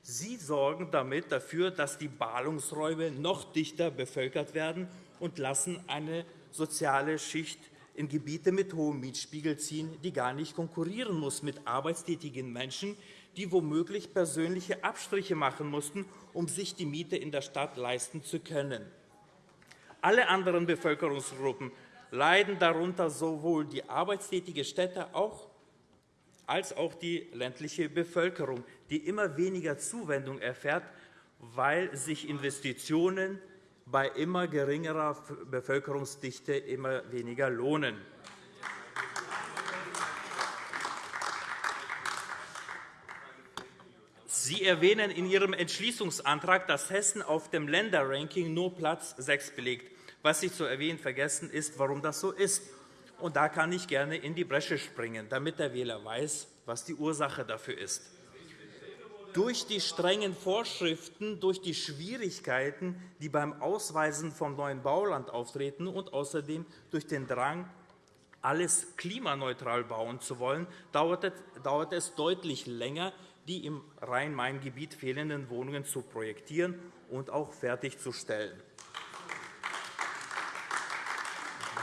Sie sorgen damit dafür, dass die Ballungsräume noch dichter bevölkert werden und lassen eine soziale Schicht in Gebiete mit hohem Mietspiegel ziehen, die gar nicht konkurrieren muss mit arbeitstätigen Menschen, die womöglich persönliche Abstriche machen mussten, um sich die Miete in der Stadt leisten zu können. Alle anderen Bevölkerungsgruppen leiden darunter sowohl die arbeitstätige Städte als auch die ländliche Bevölkerung, die immer weniger Zuwendung erfährt, weil sich Investitionen bei immer geringerer Bevölkerungsdichte immer weniger lohnen. Sie erwähnen in Ihrem Entschließungsantrag, dass Hessen auf dem Länderranking nur Platz 6 belegt. Was Sie zu erwähnen vergessen, ist, warum das so ist. Und da kann ich gerne in die Bresche springen, damit der Wähler weiß, was die Ursache dafür ist. Durch die strengen Vorschriften, durch die Schwierigkeiten, die beim Ausweisen vom neuen Bauland auftreten und außerdem durch den Drang, alles klimaneutral bauen zu wollen, dauert es deutlich länger, die im Rhein-Main-Gebiet fehlenden Wohnungen zu projektieren und auch fertigzustellen.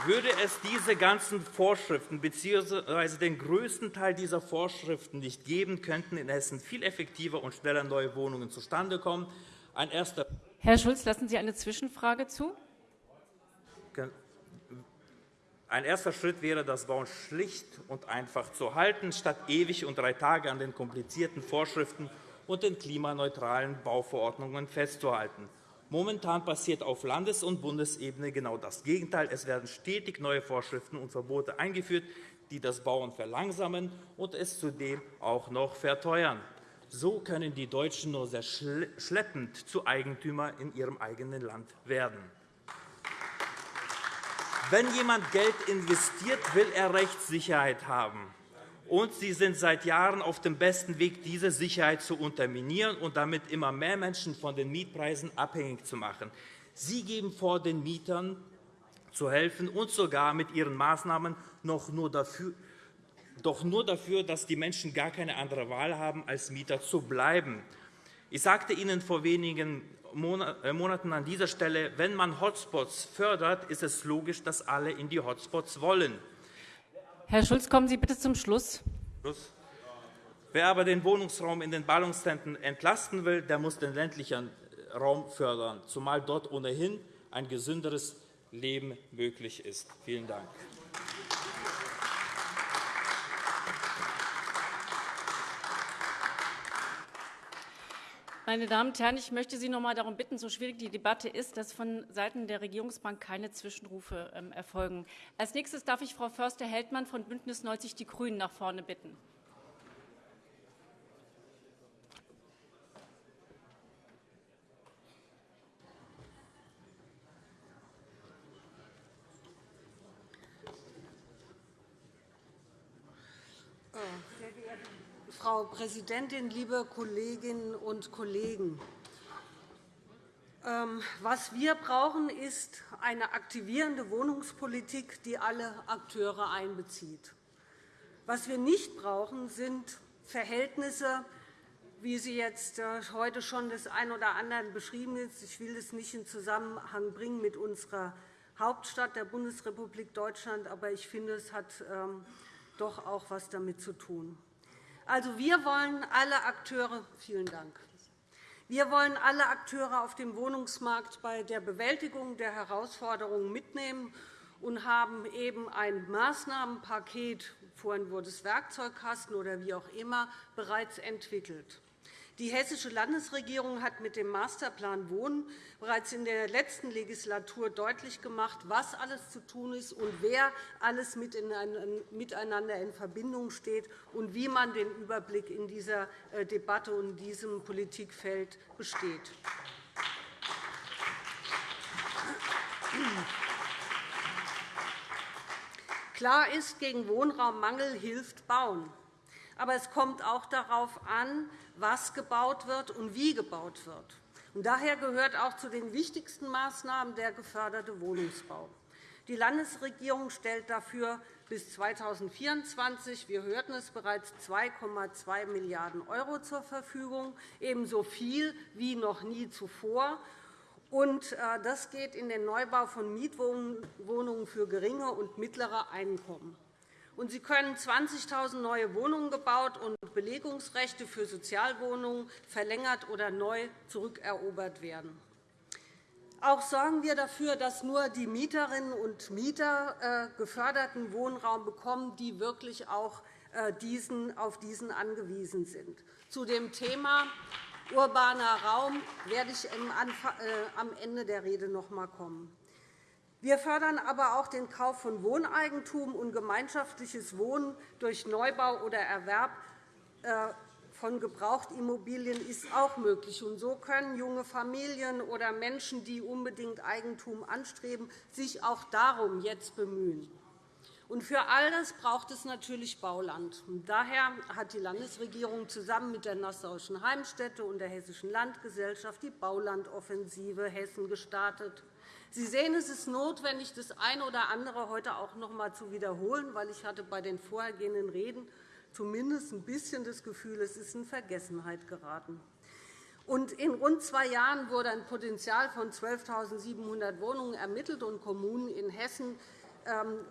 Würde es diese ganzen Vorschriften bzw. den größten Teil dieser Vorschriften nicht geben, könnten in Hessen viel effektiver und schneller neue Wohnungen zustande kommen. Ein erster Herr Schulz, lassen Sie eine Zwischenfrage zu? Ein erster Schritt wäre, das Bauen schlicht und einfach zu halten, statt ewig und drei Tage an den komplizierten Vorschriften und den klimaneutralen Bauverordnungen festzuhalten. Momentan passiert auf Landes- und Bundesebene genau das Gegenteil. Es werden stetig neue Vorschriften und Verbote eingeführt, die das Bauen verlangsamen und es zudem auch noch verteuern. So können die Deutschen nur sehr schleppend zu Eigentümern in ihrem eigenen Land werden. Wenn jemand Geld investiert, will er Rechtssicherheit haben. Und Sie sind seit Jahren auf dem besten Weg, diese Sicherheit zu unterminieren und damit immer mehr Menschen von den Mietpreisen abhängig zu machen. Sie geben vor, den Mietern zu helfen und sogar mit Ihren Maßnahmen noch nur dafür, doch nur dafür, dass die Menschen gar keine andere Wahl haben, als Mieter zu bleiben. Ich sagte Ihnen vor wenigen Monaten an dieser Stelle, wenn man Hotspots fördert, ist es logisch, dass alle in die Hotspots wollen. Herr Schulz, kommen Sie bitte zum Schluss. Schluss. Wer aber den Wohnungsraum in den Ballungszentren entlasten will, der muss den ländlichen Raum fördern, zumal dort ohnehin ein gesünderes Leben möglich ist. Vielen Dank. Meine Damen und Herren, ich möchte Sie noch einmal darum bitten, so schwierig die Debatte ist, dass von Seiten der Regierungsbank keine Zwischenrufe ähm, erfolgen. Als nächstes darf ich Frau Förster-Heldmann von BÜNDNIS 90 die GRÜNEN nach vorne bitten. Frau Präsidentin, liebe Kolleginnen und Kollegen! Ähm, was wir brauchen, ist eine aktivierende Wohnungspolitik, die alle Akteure einbezieht. Was wir nicht brauchen, sind Verhältnisse, wie sie jetzt äh, heute schon des einen oder anderen beschrieben ist. Ich will es nicht in Zusammenhang bringen mit unserer Hauptstadt der Bundesrepublik Deutschland, aber ich finde, es hat ähm, doch auch etwas damit zu tun. Also, wir wollen alle Akteure, vielen Dank. Wir wollen alle Akteure auf dem Wohnungsmarkt bei der Bewältigung der Herausforderungen mitnehmen und haben eben ein Maßnahmenpaket, vorhin wurde es Werkzeugkasten oder wie auch immer, bereits entwickelt. Die Hessische Landesregierung hat mit dem Masterplan Wohnen bereits in der letzten Legislatur deutlich gemacht, was alles zu tun ist und wer alles miteinander in Verbindung steht und wie man den Überblick in dieser äh, Debatte und in diesem Politikfeld besteht. Klar ist, gegen Wohnraummangel hilft Bauen. Aber es kommt auch darauf an, was gebaut wird und wie gebaut wird. daher gehört auch zu den wichtigsten Maßnahmen der geförderte Wohnungsbau. Die Landesregierung stellt dafür bis 2024, wir hörten es bereits, 2,2 Milliarden € zur Verfügung, ebenso viel wie noch nie zuvor. Äh, das geht in den Neubau von Mietwohnungen für geringe und mittlere Einkommen und sie können 20.000 neue Wohnungen gebaut und Belegungsrechte für Sozialwohnungen verlängert oder neu zurückerobert werden. Auch sorgen wir dafür, dass nur die Mieterinnen und Mieter äh, geförderten Wohnraum bekommen, die wirklich auch äh, auf diesen angewiesen sind. Zu dem Thema urbaner Raum werde ich äh, am Ende der Rede noch einmal kommen. Wir fördern aber auch den Kauf von Wohneigentum und gemeinschaftliches Wohnen durch Neubau oder Erwerb äh, von Gebrauchtimmobilien ist auch möglich. so können junge Familien oder Menschen, die unbedingt Eigentum anstreben, sich auch darum jetzt bemühen. für all das braucht es natürlich Bauland. daher hat die Landesregierung zusammen mit der Nassauischen Heimstätte und der Hessischen Landgesellschaft die Baulandoffensive Hessen gestartet. Sie sehen, es ist notwendig, das eine oder andere heute auch noch einmal zu wiederholen, weil ich hatte bei den vorhergehenden Reden zumindest ein bisschen das Gefühl, es ist in Vergessenheit geraten. In rund zwei Jahren wurde ein Potenzial von 12.700 Wohnungen ermittelt und Kommunen in Hessen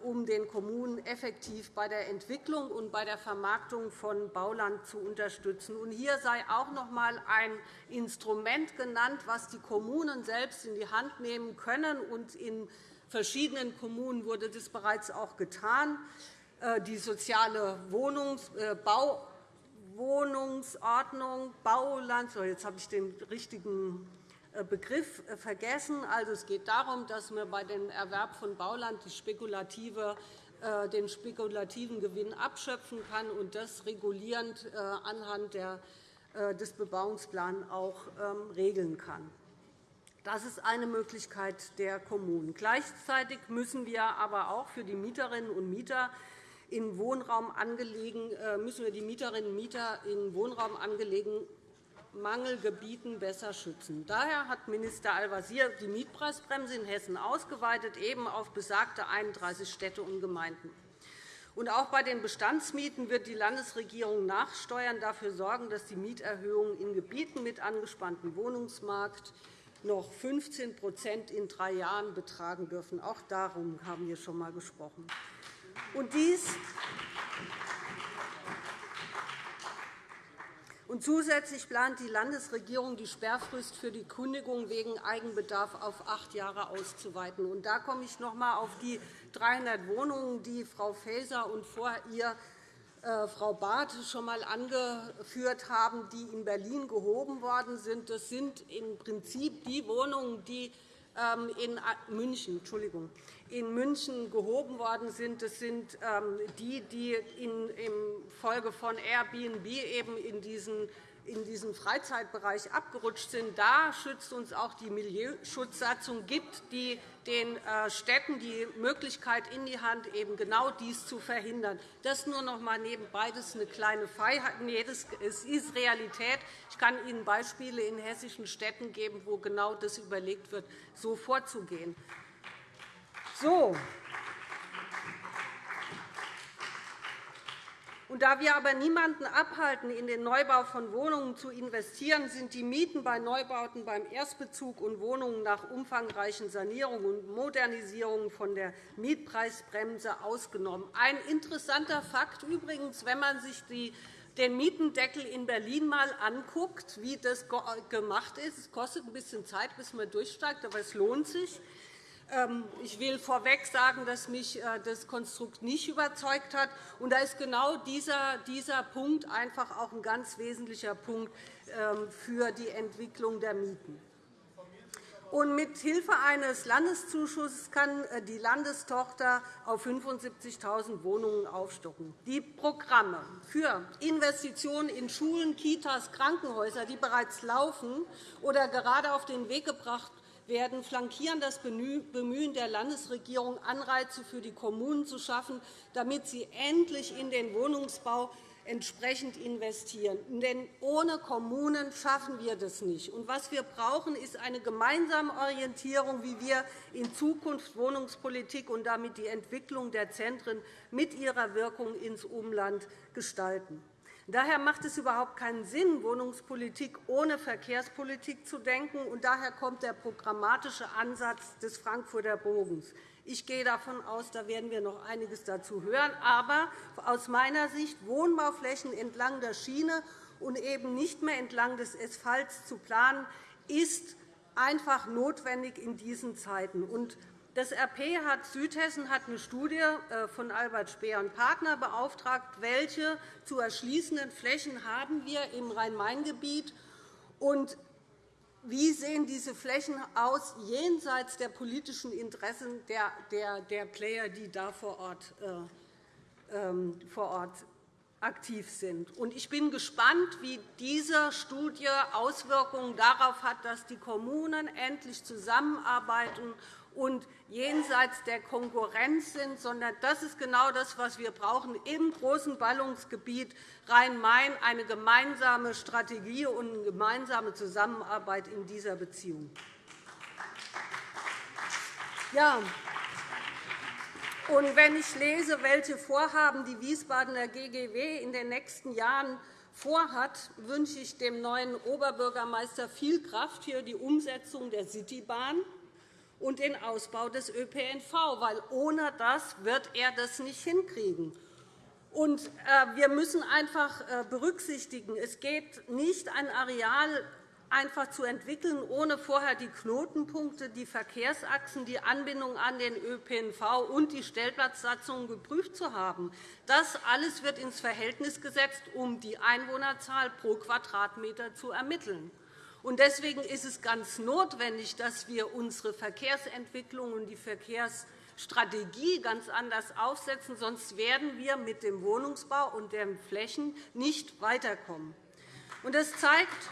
um den Kommunen effektiv bei der Entwicklung und bei der Vermarktung von Bauland zu unterstützen. Hier sei auch noch einmal ein Instrument genannt, das die Kommunen selbst in die Hand nehmen können. In verschiedenen Kommunen wurde das bereits auch getan. Äh, die soziale äh, Bauwohnungsordnung, Bauland, jetzt habe ich den richtigen Begriff äh, vergessen. Also, es geht darum, dass man bei dem Erwerb von Bauland äh, den spekulativen Gewinn abschöpfen kann und das regulierend anhand des Bebauungsplans auch ähm, regeln kann. Das ist eine Möglichkeit der Kommunen. Gleichzeitig müssen wir aber auch für die Mieterinnen und Mieter in Wohnraum angelegen, müssen wir die Mieterinnen und Mieter in Wohnraum angelegen Mangelgebieten besser schützen. Daher hat Minister Al-Wazir die Mietpreisbremse in Hessen ausgeweitet, eben auf besagte 31 Städte und Gemeinden. Und auch bei den Bestandsmieten wird die Landesregierung nachsteuern, dafür sorgen, dass die Mieterhöhungen in Gebieten mit angespanntem Wohnungsmarkt noch 15% in drei Jahren betragen dürfen. Auch darum haben wir schon einmal gesprochen. Und dies zusätzlich plant die Landesregierung, die Sperrfrist für die Kündigung wegen Eigenbedarf auf acht Jahre auszuweiten. Da komme ich noch einmal auf die 300 Wohnungen, die Frau Faeser und vor ihr äh, Frau Barth schon einmal angeführt haben, die in Berlin gehoben worden sind. Das sind im Prinzip die Wohnungen, die in München, Entschuldigung, in München gehoben worden sind. Das sind ähm, die, die infolge von Airbnb eben in diesen in diesem Freizeitbereich abgerutscht sind. Da schützt uns auch die Milieuschutzsatzung, gibt die den äh, Städten die Möglichkeit in die Hand, eben genau dies zu verhindern. Das nur noch einmal nebenbei. Das ist eine kleine Freiheit. Nee, das ist Realität. Ich kann Ihnen Beispiele in hessischen Städten geben, wo genau das überlegt wird, so vorzugehen. So. Und da wir aber niemanden abhalten, in den Neubau von Wohnungen zu investieren, sind die Mieten bei Neubauten beim Erstbezug und Wohnungen nach umfangreichen Sanierungen und Modernisierungen von der Mietpreisbremse ausgenommen. Ein interessanter Fakt übrigens, wenn man sich die den Mietendeckel in Berlin einmal anguckt, wie das gemacht ist. Es kostet ein bisschen Zeit, bis man durchsteigt, aber es lohnt sich. Ähm, ich will vorweg sagen, dass mich äh, das Konstrukt nicht überzeugt hat. Und da ist genau dieser, dieser Punkt einfach auch ein ganz wesentlicher Punkt ähm, für die Entwicklung der Mieten. Und mit Hilfe eines Landeszuschusses kann äh, die Landestochter auf 75.000 Wohnungen aufstocken. Die Programme für Investitionen in Schulen, Kitas, Krankenhäuser, die bereits laufen oder gerade auf den Weg gebracht werden, flankieren das Bemühen der Landesregierung, Anreize für die Kommunen zu schaffen, damit sie endlich in den Wohnungsbau entsprechend investieren. Denn ohne Kommunen schaffen wir das nicht. was wir brauchen, ist eine gemeinsame Orientierung, wie wir in Zukunft Wohnungspolitik und damit die Entwicklung der Zentren mit ihrer Wirkung ins Umland gestalten. Daher macht es überhaupt keinen Sinn, Wohnungspolitik ohne Verkehrspolitik zu denken. Und daher kommt der programmatische Ansatz des Frankfurter Bogens. Ich gehe davon aus, da werden wir noch einiges dazu hören. Aber aus meiner Sicht Wohnbauflächen entlang der Schiene und eben nicht mehr entlang des Asphalts zu planen, ist einfach notwendig in diesen Zeiten. Das RP hat Südhessen hat eine Studie äh, von Albert Speer und Partner beauftragt, welche zu erschließenden Flächen haben wir im Rhein-Main-Gebiet und wie sehen diese Flächen aus jenseits der politischen Interessen der, Player, die da vor Ort, äh, ähm, vor Ort aktiv sind. Ich bin gespannt, wie diese Studie Auswirkungen darauf hat, dass die Kommunen endlich zusammenarbeiten und jenseits der Konkurrenz sind, sondern das ist genau das, was wir brauchen im großen Ballungsgebiet Rhein-Main, eine gemeinsame Strategie und eine gemeinsame Zusammenarbeit in dieser Beziehung. Ja. Und wenn ich lese, welche Vorhaben die Wiesbadener GGW in den nächsten Jahren vorhat, wünsche ich dem neuen Oberbürgermeister viel Kraft für die Umsetzung der Citybahn und den Ausbau des ÖPNV, weil ohne das wird er das nicht hinkriegen. Und äh, wir müssen einfach äh, berücksichtigen, es geht nicht, ein Areal einfach zu entwickeln, ohne vorher die Knotenpunkte, die Verkehrsachsen, die Anbindung an den ÖPNV und die Stellplatzsatzungen geprüft zu haben. Das alles wird ins Verhältnis gesetzt, um die Einwohnerzahl pro Quadratmeter zu ermitteln. Deswegen ist es ganz notwendig, dass wir unsere Verkehrsentwicklung und die Verkehrsstrategie ganz anders aufsetzen. Sonst werden wir mit dem Wohnungsbau und den Flächen nicht weiterkommen. Das zeigt,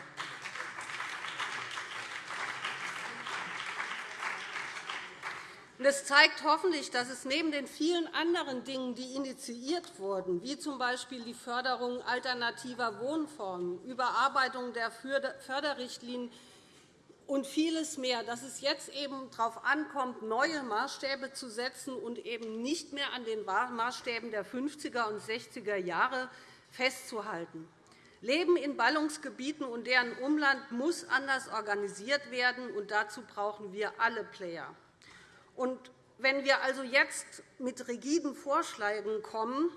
Das zeigt hoffentlich, dass es neben den vielen anderen Dingen, die initiiert wurden, wie z. B. die Förderung alternativer Wohnformen, Überarbeitung der Förderrichtlinien und vieles mehr, dass es jetzt eben darauf ankommt, neue Maßstäbe zu setzen und eben nicht mehr an den Maßstäben der 50er und 60er Jahre festzuhalten. Leben in Ballungsgebieten und deren Umland muss anders organisiert werden, und dazu brauchen wir alle Player. Und wenn wir also jetzt mit rigiden Vorschlägen kommen,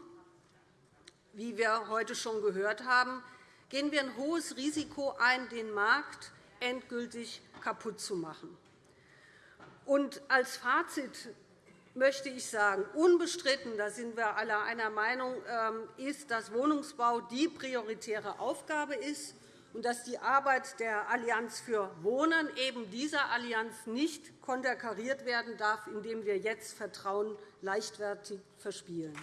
wie wir heute schon gehört haben, gehen wir ein hohes Risiko ein, den Markt endgültig kaputt zu machen. Und als Fazit möchte ich sagen, unbestritten, da sind wir alle einer Meinung, ähm, ist, dass Wohnungsbau die prioritäre Aufgabe ist und dass die Arbeit der Allianz für Wohnen eben dieser Allianz nicht konterkariert werden darf, indem wir jetzt Vertrauen leichtfertig verspielen.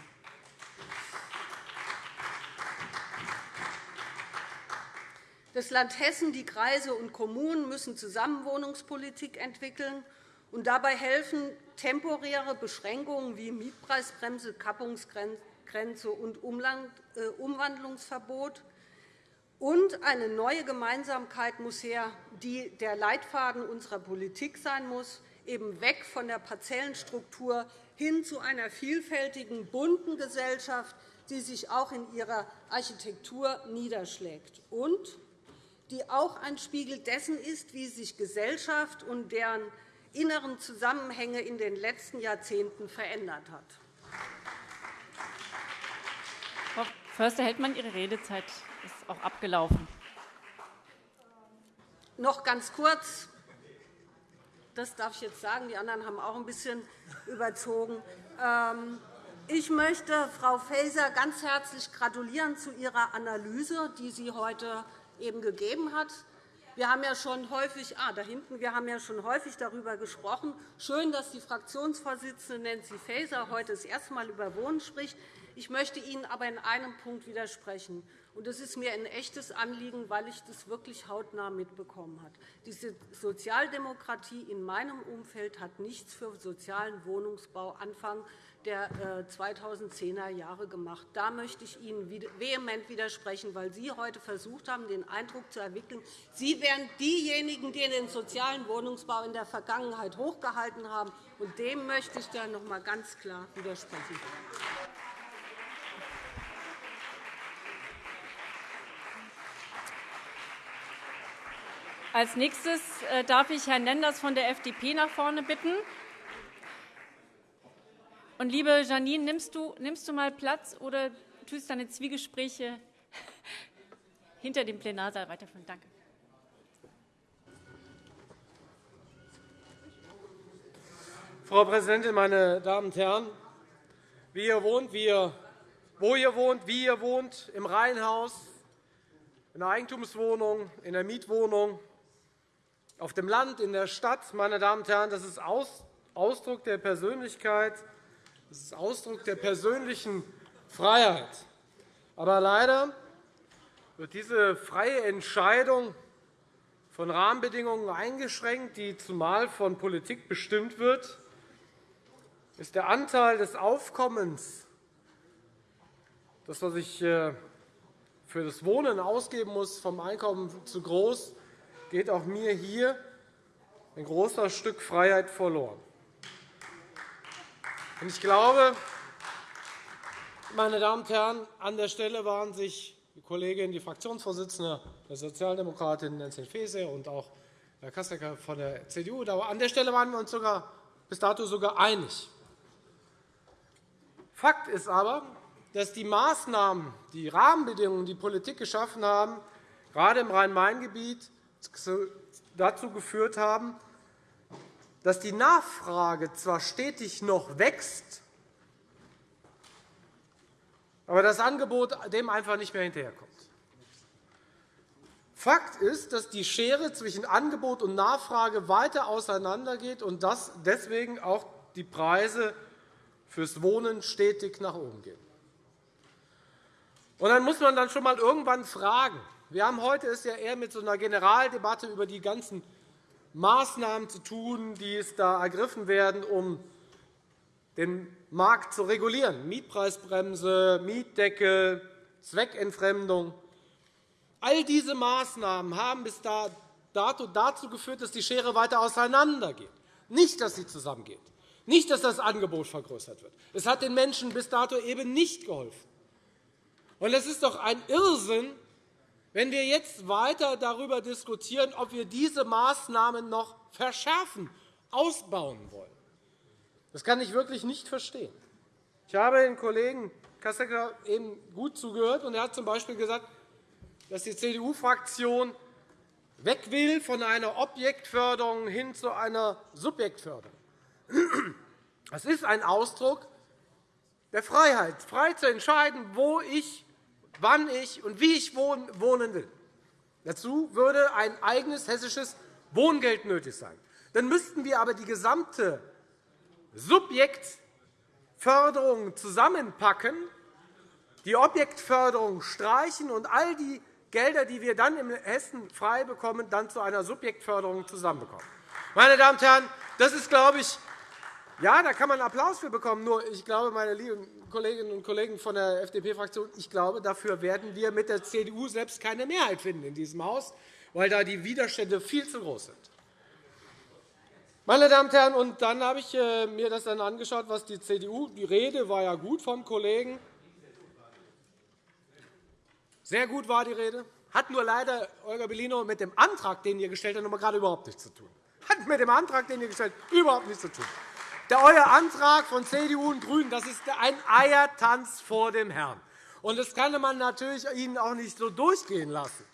Das Land Hessen, die Kreise und Kommunen müssen zusammen Wohnungspolitik entwickeln und dabei helfen temporäre Beschränkungen wie Mietpreisbremse, Kappungsgrenze und äh, Umwandlungsverbot. Und eine neue Gemeinsamkeit muss her, die der Leitfaden unserer Politik sein muss, eben weg von der Parzellenstruktur hin zu einer vielfältigen, bunten Gesellschaft, die sich auch in ihrer Architektur niederschlägt und die auch ein Spiegel dessen ist, wie sich Gesellschaft und deren inneren Zusammenhänge in den letzten Jahrzehnten verändert hat. Frau Förster-Heldmann, Ihre Redezeit auch abgelaufen. Noch ganz kurz. Das darf ich jetzt sagen. Die anderen haben auch ein bisschen überzogen. Ähm, ich möchte Frau Faeser ganz herzlich gratulieren zu ihrer Analyse, die sie heute eben gegeben hat. Wir haben ja schon häufig, ah, da hinten, wir haben ja schon häufig darüber gesprochen. Schön, dass die Fraktionsvorsitzende Nancy Faeser heute das erste Mal über Wohnen spricht. Ich möchte Ihnen aber in einem Punkt widersprechen. Das ist mir ein echtes Anliegen, weil ich das wirklich hautnah mitbekommen habe. Die Sozialdemokratie in meinem Umfeld hat nichts für sozialen Wohnungsbau Anfang der 2010er äh, Jahre gemacht. Da möchte ich Ihnen vehement widersprechen, weil Sie heute versucht haben, den Eindruck zu entwickeln, Sie wären diejenigen, die den sozialen Wohnungsbau in der Vergangenheit hochgehalten haben. Und dem möchte ich dann noch einmal ganz klar widersprechen. Als nächstes äh, darf ich Herrn Lenders von der FDP nach vorne bitten. Und liebe Janine, nimmst du, nimmst du mal Platz oder tust deine Zwiegespräche hinter dem Plenarsaal weiterführen? Danke. Frau Präsidentin, meine Damen und Herren! Wie ihr wohnt, wie ihr, wo ihr wohnt, wie ihr wohnt, im Reihenhaus, in der Eigentumswohnung, in der Mietwohnung, auf dem Land, in der Stadt, meine Damen und Herren, das ist Ausdruck der Persönlichkeit, das ist Ausdruck der persönlichen Freiheit. Aber leider wird diese freie Entscheidung von Rahmenbedingungen eingeschränkt, die zumal von Politik bestimmt wird, ist der Anteil des Aufkommens, das, was ich äh, für das Wohnen ausgeben muss, vom Einkommen zu groß, geht auch mir hier ein großes Stück Freiheit verloren. Ich glaube, meine Damen und Herren, an der Stelle waren sich die Kollegin, die Fraktionsvorsitzende der Sozialdemokratin Nancy Faeser und auch Herr Kassecker von der CDU, an der Stelle waren wir uns sogar, bis dato sogar einig. Fakt ist aber, dass die Maßnahmen, die Rahmenbedingungen, die Politik geschaffen haben, gerade im Rhein-Main-Gebiet dazu geführt haben, dass die Nachfrage zwar stetig noch wächst, aber das Angebot dem einfach nicht mehr hinterherkommt. Fakt ist, dass die Schere zwischen Angebot und Nachfrage weiter auseinandergeht und dass deswegen auch die Preise fürs Wohnen stetig nach oben gehen. Und dann muss man dann schon einmal irgendwann fragen, wir haben heute es ja eher mit so einer Generaldebatte über die ganzen Maßnahmen zu tun, die es da ergriffen werden, um den Markt zu regulieren. Mietpreisbremse, Mietdeckel, Zweckentfremdung. All diese Maßnahmen haben bis dato dazu geführt, dass die Schere weiter auseinandergeht, nicht, dass sie zusammengeht, nicht, dass das Angebot vergrößert wird. Es hat den Menschen bis dato eben nicht geholfen. Es ist doch ein Irrsinn, wenn wir jetzt weiter darüber diskutieren, ob wir diese Maßnahmen noch verschärfen, ausbauen wollen, das kann ich wirklich nicht verstehen. Ich habe den Kollegen Kassecker eben gut zugehört, und er hat z.B. gesagt, dass die CDU-Fraktion weg will von einer Objektförderung hin zu einer Subjektförderung. Das ist ein Ausdruck der Freiheit, frei zu entscheiden, wo ich wann ich und wie ich wohnen will. Dazu würde ein eigenes hessisches Wohngeld nötig sein. Dann müssten wir aber die gesamte Subjektförderung zusammenpacken, die Objektförderung streichen und all die Gelder, die wir dann in Hessen frei bekommen, dann zu einer Subjektförderung zusammenbekommen. Meine Damen und Herren, das ist, glaube ich, ja, da kann man Applaus für bekommen. Nur, ich glaube, meine lieben Kolleginnen und Kollegen von der FDP-Fraktion, ich glaube, dafür werden wir mit der CDU selbst keine Mehrheit finden in diesem Haus, weil da die Widerstände viel zu groß sind. Meine Damen und Herren, und dann habe ich äh, mir das dann angeschaut, was die CDU, die Rede war ja gut vom Kollegen, sehr gut war die Rede, hat nur leider Olga Bellino mit dem Antrag, den ihr gestellt habt, gerade überhaupt nichts zu tun. Hat mit dem Antrag, den ihr gestellt habt, überhaupt nichts zu tun. Der euer Antrag von CDU und GRÜNEN das ist ein Eiertanz vor dem Herrn. Und das kann man natürlich Ihnen auch nicht so durchgehen lassen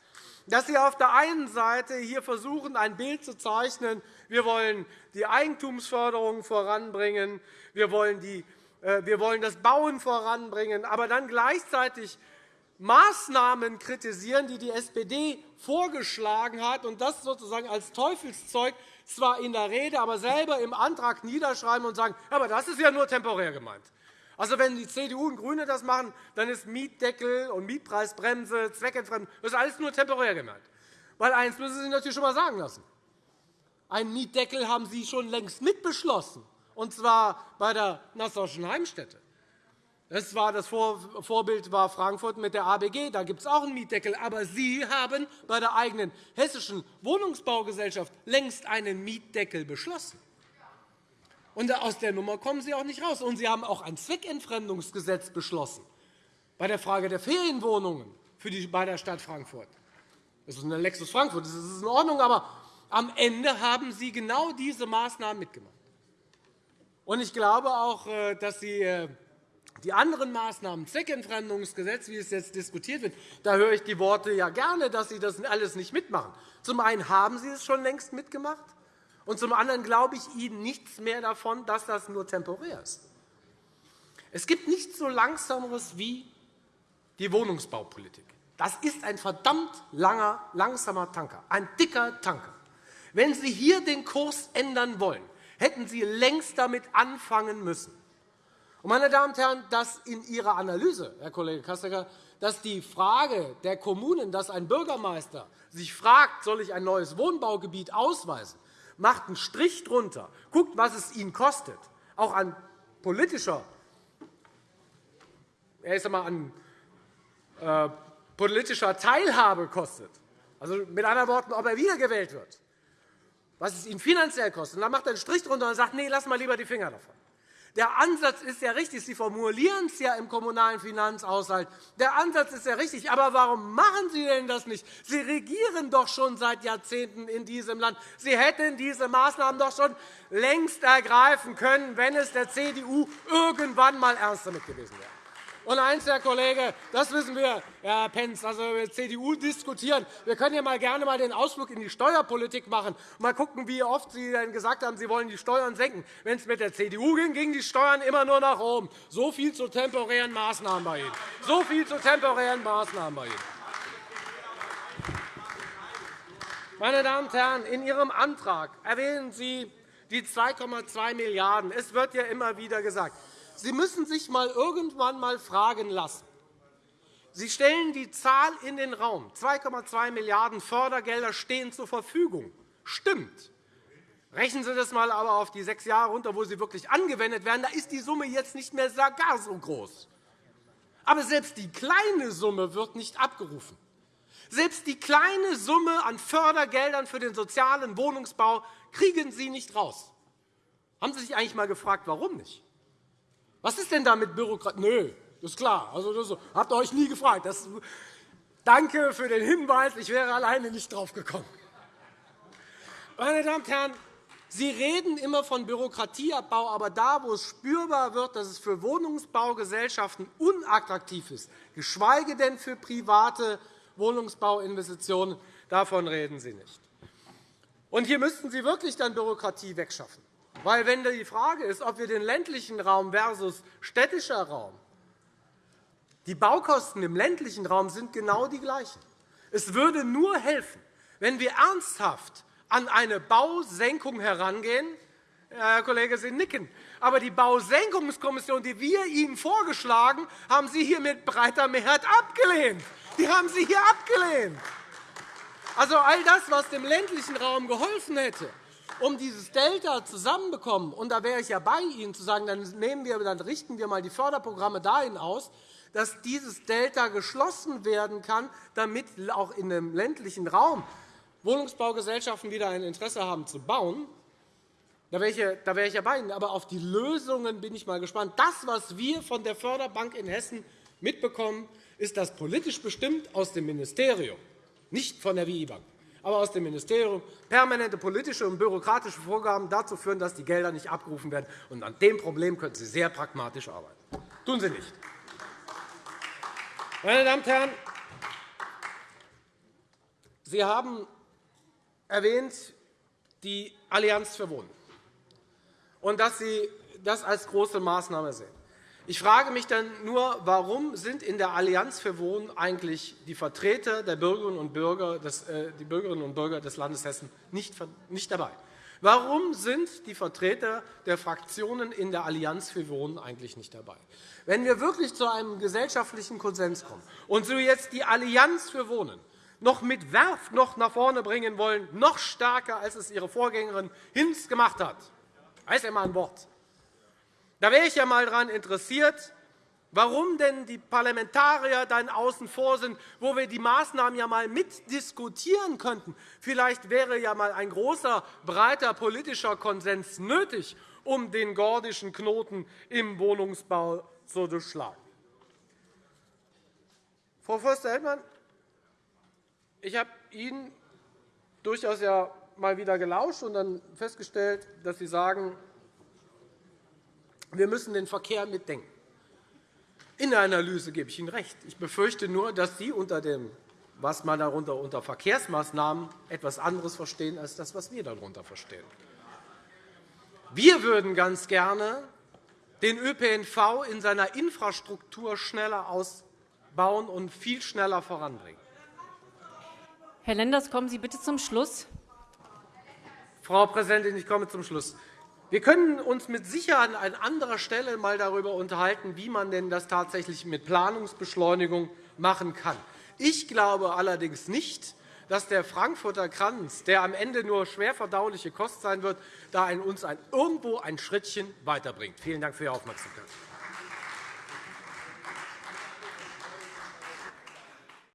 dass Sie auf der einen Seite hier versuchen, ein Bild zu zeichnen, wir wollen die Eigentumsförderung voranbringen, wir wollen, die, äh, wir wollen das Bauen voranbringen, aber dann gleichzeitig Maßnahmen kritisieren, die die SPD vorgeschlagen hat, und das sozusagen als Teufelszeug zwar in der Rede, aber selber im Antrag niederschreiben und sagen, aber das ist ja nur temporär gemeint. Also, wenn die CDU und GRÜNE das machen, dann ist Mietdeckel und Mietpreisbremse, Zweckentfremdung, das ist alles nur temporär gemeint. Weil eines müssen Sie sich natürlich schon einmal sagen lassen. Einen Mietdeckel haben Sie schon längst mitbeschlossen, und zwar bei der Nassauischen Heimstätte. Das, war das Vorbild war Frankfurt mit der ABG. Da gibt es auch einen Mietdeckel. Aber Sie haben bei der eigenen hessischen Wohnungsbaugesellschaft längst einen Mietdeckel beschlossen. Und aus der Nummer kommen Sie auch nicht raus. Und Sie haben auch ein Zweckentfremdungsgesetz beschlossen bei der Frage der Ferienwohnungen für die, bei der Stadt Frankfurt. Das ist eine Lexus Frankfurt, das ist in Ordnung, aber am Ende haben Sie genau diese Maßnahmen mitgemacht. Und ich glaube auch, äh, dass Sie äh, die anderen Maßnahmen, Zweckentfremdungsgesetz, wie es jetzt diskutiert wird, da höre ich die Worte ja gerne, dass Sie das alles nicht mitmachen. Zum einen haben Sie es schon längst mitgemacht, und zum anderen glaube ich Ihnen nichts mehr davon, dass das nur temporär ist. Es gibt nichts so Langsameres wie die Wohnungsbaupolitik. Das ist ein verdammt langer, langsamer Tanker, ein dicker Tanker. Wenn Sie hier den Kurs ändern wollen, hätten Sie längst damit anfangen müssen. Meine Damen und Herren, dass in Ihrer Analyse, Herr Kollege Kassecker, dass die Frage der Kommunen, dass ein Bürgermeister sich fragt, soll ich ein neues Wohnbaugebiet ausweisen, macht einen Strich drunter, guckt, was es Ihnen kostet, auch an politischer, ich sag mal, an äh, politischer Teilhabe kostet, also mit anderen Worten, ob er wiedergewählt wird, was es ihn finanziell kostet. Und dann macht er einen Strich drunter und sagt, nee, lass mal lieber die Finger davon. Der Ansatz ist ja richtig. Sie formulieren es ja im Kommunalen Finanzhaushalt. Der Ansatz ist ja richtig. Aber warum machen Sie denn das nicht? Sie regieren doch schon seit Jahrzehnten in diesem Land. Sie hätten diese Maßnahmen doch schon längst ergreifen können, wenn es der CDU irgendwann einmal ernst damit gewesen wäre. Und eins, Herr Kollege, das wissen wir, Herr Pentz, also wir CDU diskutieren. Wir können ja mal gerne mal den Ausflug in die Steuerpolitik machen und mal gucken, wie oft Sie denn gesagt haben, Sie wollen die Steuern senken. Wenn es mit der CDU ging, gingen die Steuern immer nur nach oben. So viel zu temporären Maßnahmen bei Ihnen. So viel zu temporären Maßnahmen bei Ihnen. Meine Damen und Herren, in Ihrem Antrag erwähnen Sie die 2,2 Milliarden €. Es wird ja immer wieder gesagt, Sie müssen sich einmal irgendwann einmal fragen lassen. Sie stellen die Zahl in den Raum. 2,2 Milliarden € Fördergelder stehen zur Verfügung. Stimmt. Rechnen Sie das einmal aber auf die sechs Jahre runter, wo sie wirklich angewendet werden. Da ist die Summe jetzt nicht mehr gar so groß. Aber selbst die kleine Summe wird nicht abgerufen. Selbst die kleine Summe an Fördergeldern für den sozialen Wohnungsbau kriegen Sie nicht raus. Haben Sie sich eigentlich einmal gefragt, warum nicht? Was ist denn da mit Bürokratie? Nö, das ist klar. Also, das habt ihr euch nie gefragt. Das, danke für den Hinweis. Ich wäre alleine nicht drauf gekommen. Meine Damen und Herren, Sie reden immer von Bürokratieabbau, aber da, wo es spürbar wird, dass es für Wohnungsbaugesellschaften unattraktiv ist, geschweige denn für private Wohnungsbauinvestitionen, davon reden Sie nicht. Und hier müssten Sie wirklich dann Bürokratie wegschaffen. Weil, wenn die Frage ist, ob wir den ländlichen Raum versus städtischer Raum, die Baukosten im ländlichen Raum sind genau die gleichen. Es würde nur helfen, wenn wir ernsthaft an eine Bausenkung herangehen. Herr Kollege, Sie nicken. Aber die Bausenkungskommission, die wir Ihnen vorgeschlagen haben, Sie hier mit breiter Mehrheit abgelehnt. Die haben Sie hier abgelehnt. Also all das, was dem ländlichen Raum geholfen hätte, um dieses Delta zusammenbekommen, und da wäre ich ja bei Ihnen zu sagen, dann, nehmen wir, dann richten wir mal die Förderprogramme dahin aus, dass dieses Delta geschlossen werden kann, damit auch in dem ländlichen Raum Wohnungsbaugesellschaften wieder ein Interesse haben zu bauen, da wäre, ich ja, bei Ihnen. Aber auf die Lösungen bin ich mal gespannt. Das, was wir von der Förderbank in Hessen mitbekommen, ist das politisch bestimmt aus dem Ministerium, nicht von der WI-Bank, aber aus dem Ministerium, permanente politische und bürokratische Vorgaben dazu führen, dass die Gelder nicht abgerufen werden. Und an dem Problem könnten Sie sehr pragmatisch arbeiten. Tun Sie nicht. Meine Damen und Herren, Sie haben erwähnt die Allianz für Wohnen und dass Sie das als große Maßnahme sehen. Ich frage mich dann nur, warum sind in der Allianz für Wohnen eigentlich die Vertreter der Bürgerinnen und Bürger des, äh, die Bürgerinnen und Bürger des Landes Hessen nicht, nicht dabei? Warum sind die Vertreter der Fraktionen in der Allianz für Wohnen eigentlich nicht dabei? Wenn wir wirklich zu einem gesellschaftlichen Konsens kommen und so jetzt die Allianz für Wohnen noch mit Werf noch nach vorne bringen wollen, noch stärker, als es ihre Vorgängerin Hinz gemacht hat, heißt ja mal ein Wort. Da wäre ich ja einmal daran interessiert, warum denn die Parlamentarier dann außen vor sind, wo wir die Maßnahmen ja einmal mitdiskutieren könnten. Vielleicht wäre ja einmal ein großer, breiter politischer Konsens nötig, um den gordischen Knoten im Wohnungsbau zu durchschlagen. Frau Förster-Hellmann, ich habe Ihnen durchaus ja mal wieder gelauscht und dann festgestellt, dass Sie sagen, wir müssen den Verkehr mitdenken. In der Analyse gebe ich Ihnen recht. Ich befürchte nur, dass Sie unter dem, was man darunter unter Verkehrsmaßnahmen etwas anderes verstehen als das, was wir darunter verstehen. Wir würden ganz gerne den ÖPNV in seiner Infrastruktur schneller ausbauen und viel schneller voranbringen. Herr Lenders, kommen Sie bitte zum Schluss. Frau Präsidentin, ich komme zum Schluss. Wir können uns mit Sicherheit an anderer Stelle einmal darüber unterhalten, wie man denn das tatsächlich mit Planungsbeschleunigung machen kann. Ich glaube allerdings nicht, dass der Frankfurter Kranz, der am Ende nur schwer verdauliche Kost sein wird, da uns irgendwo ein Schrittchen weiterbringt. Vielen Dank für Ihre Aufmerksamkeit.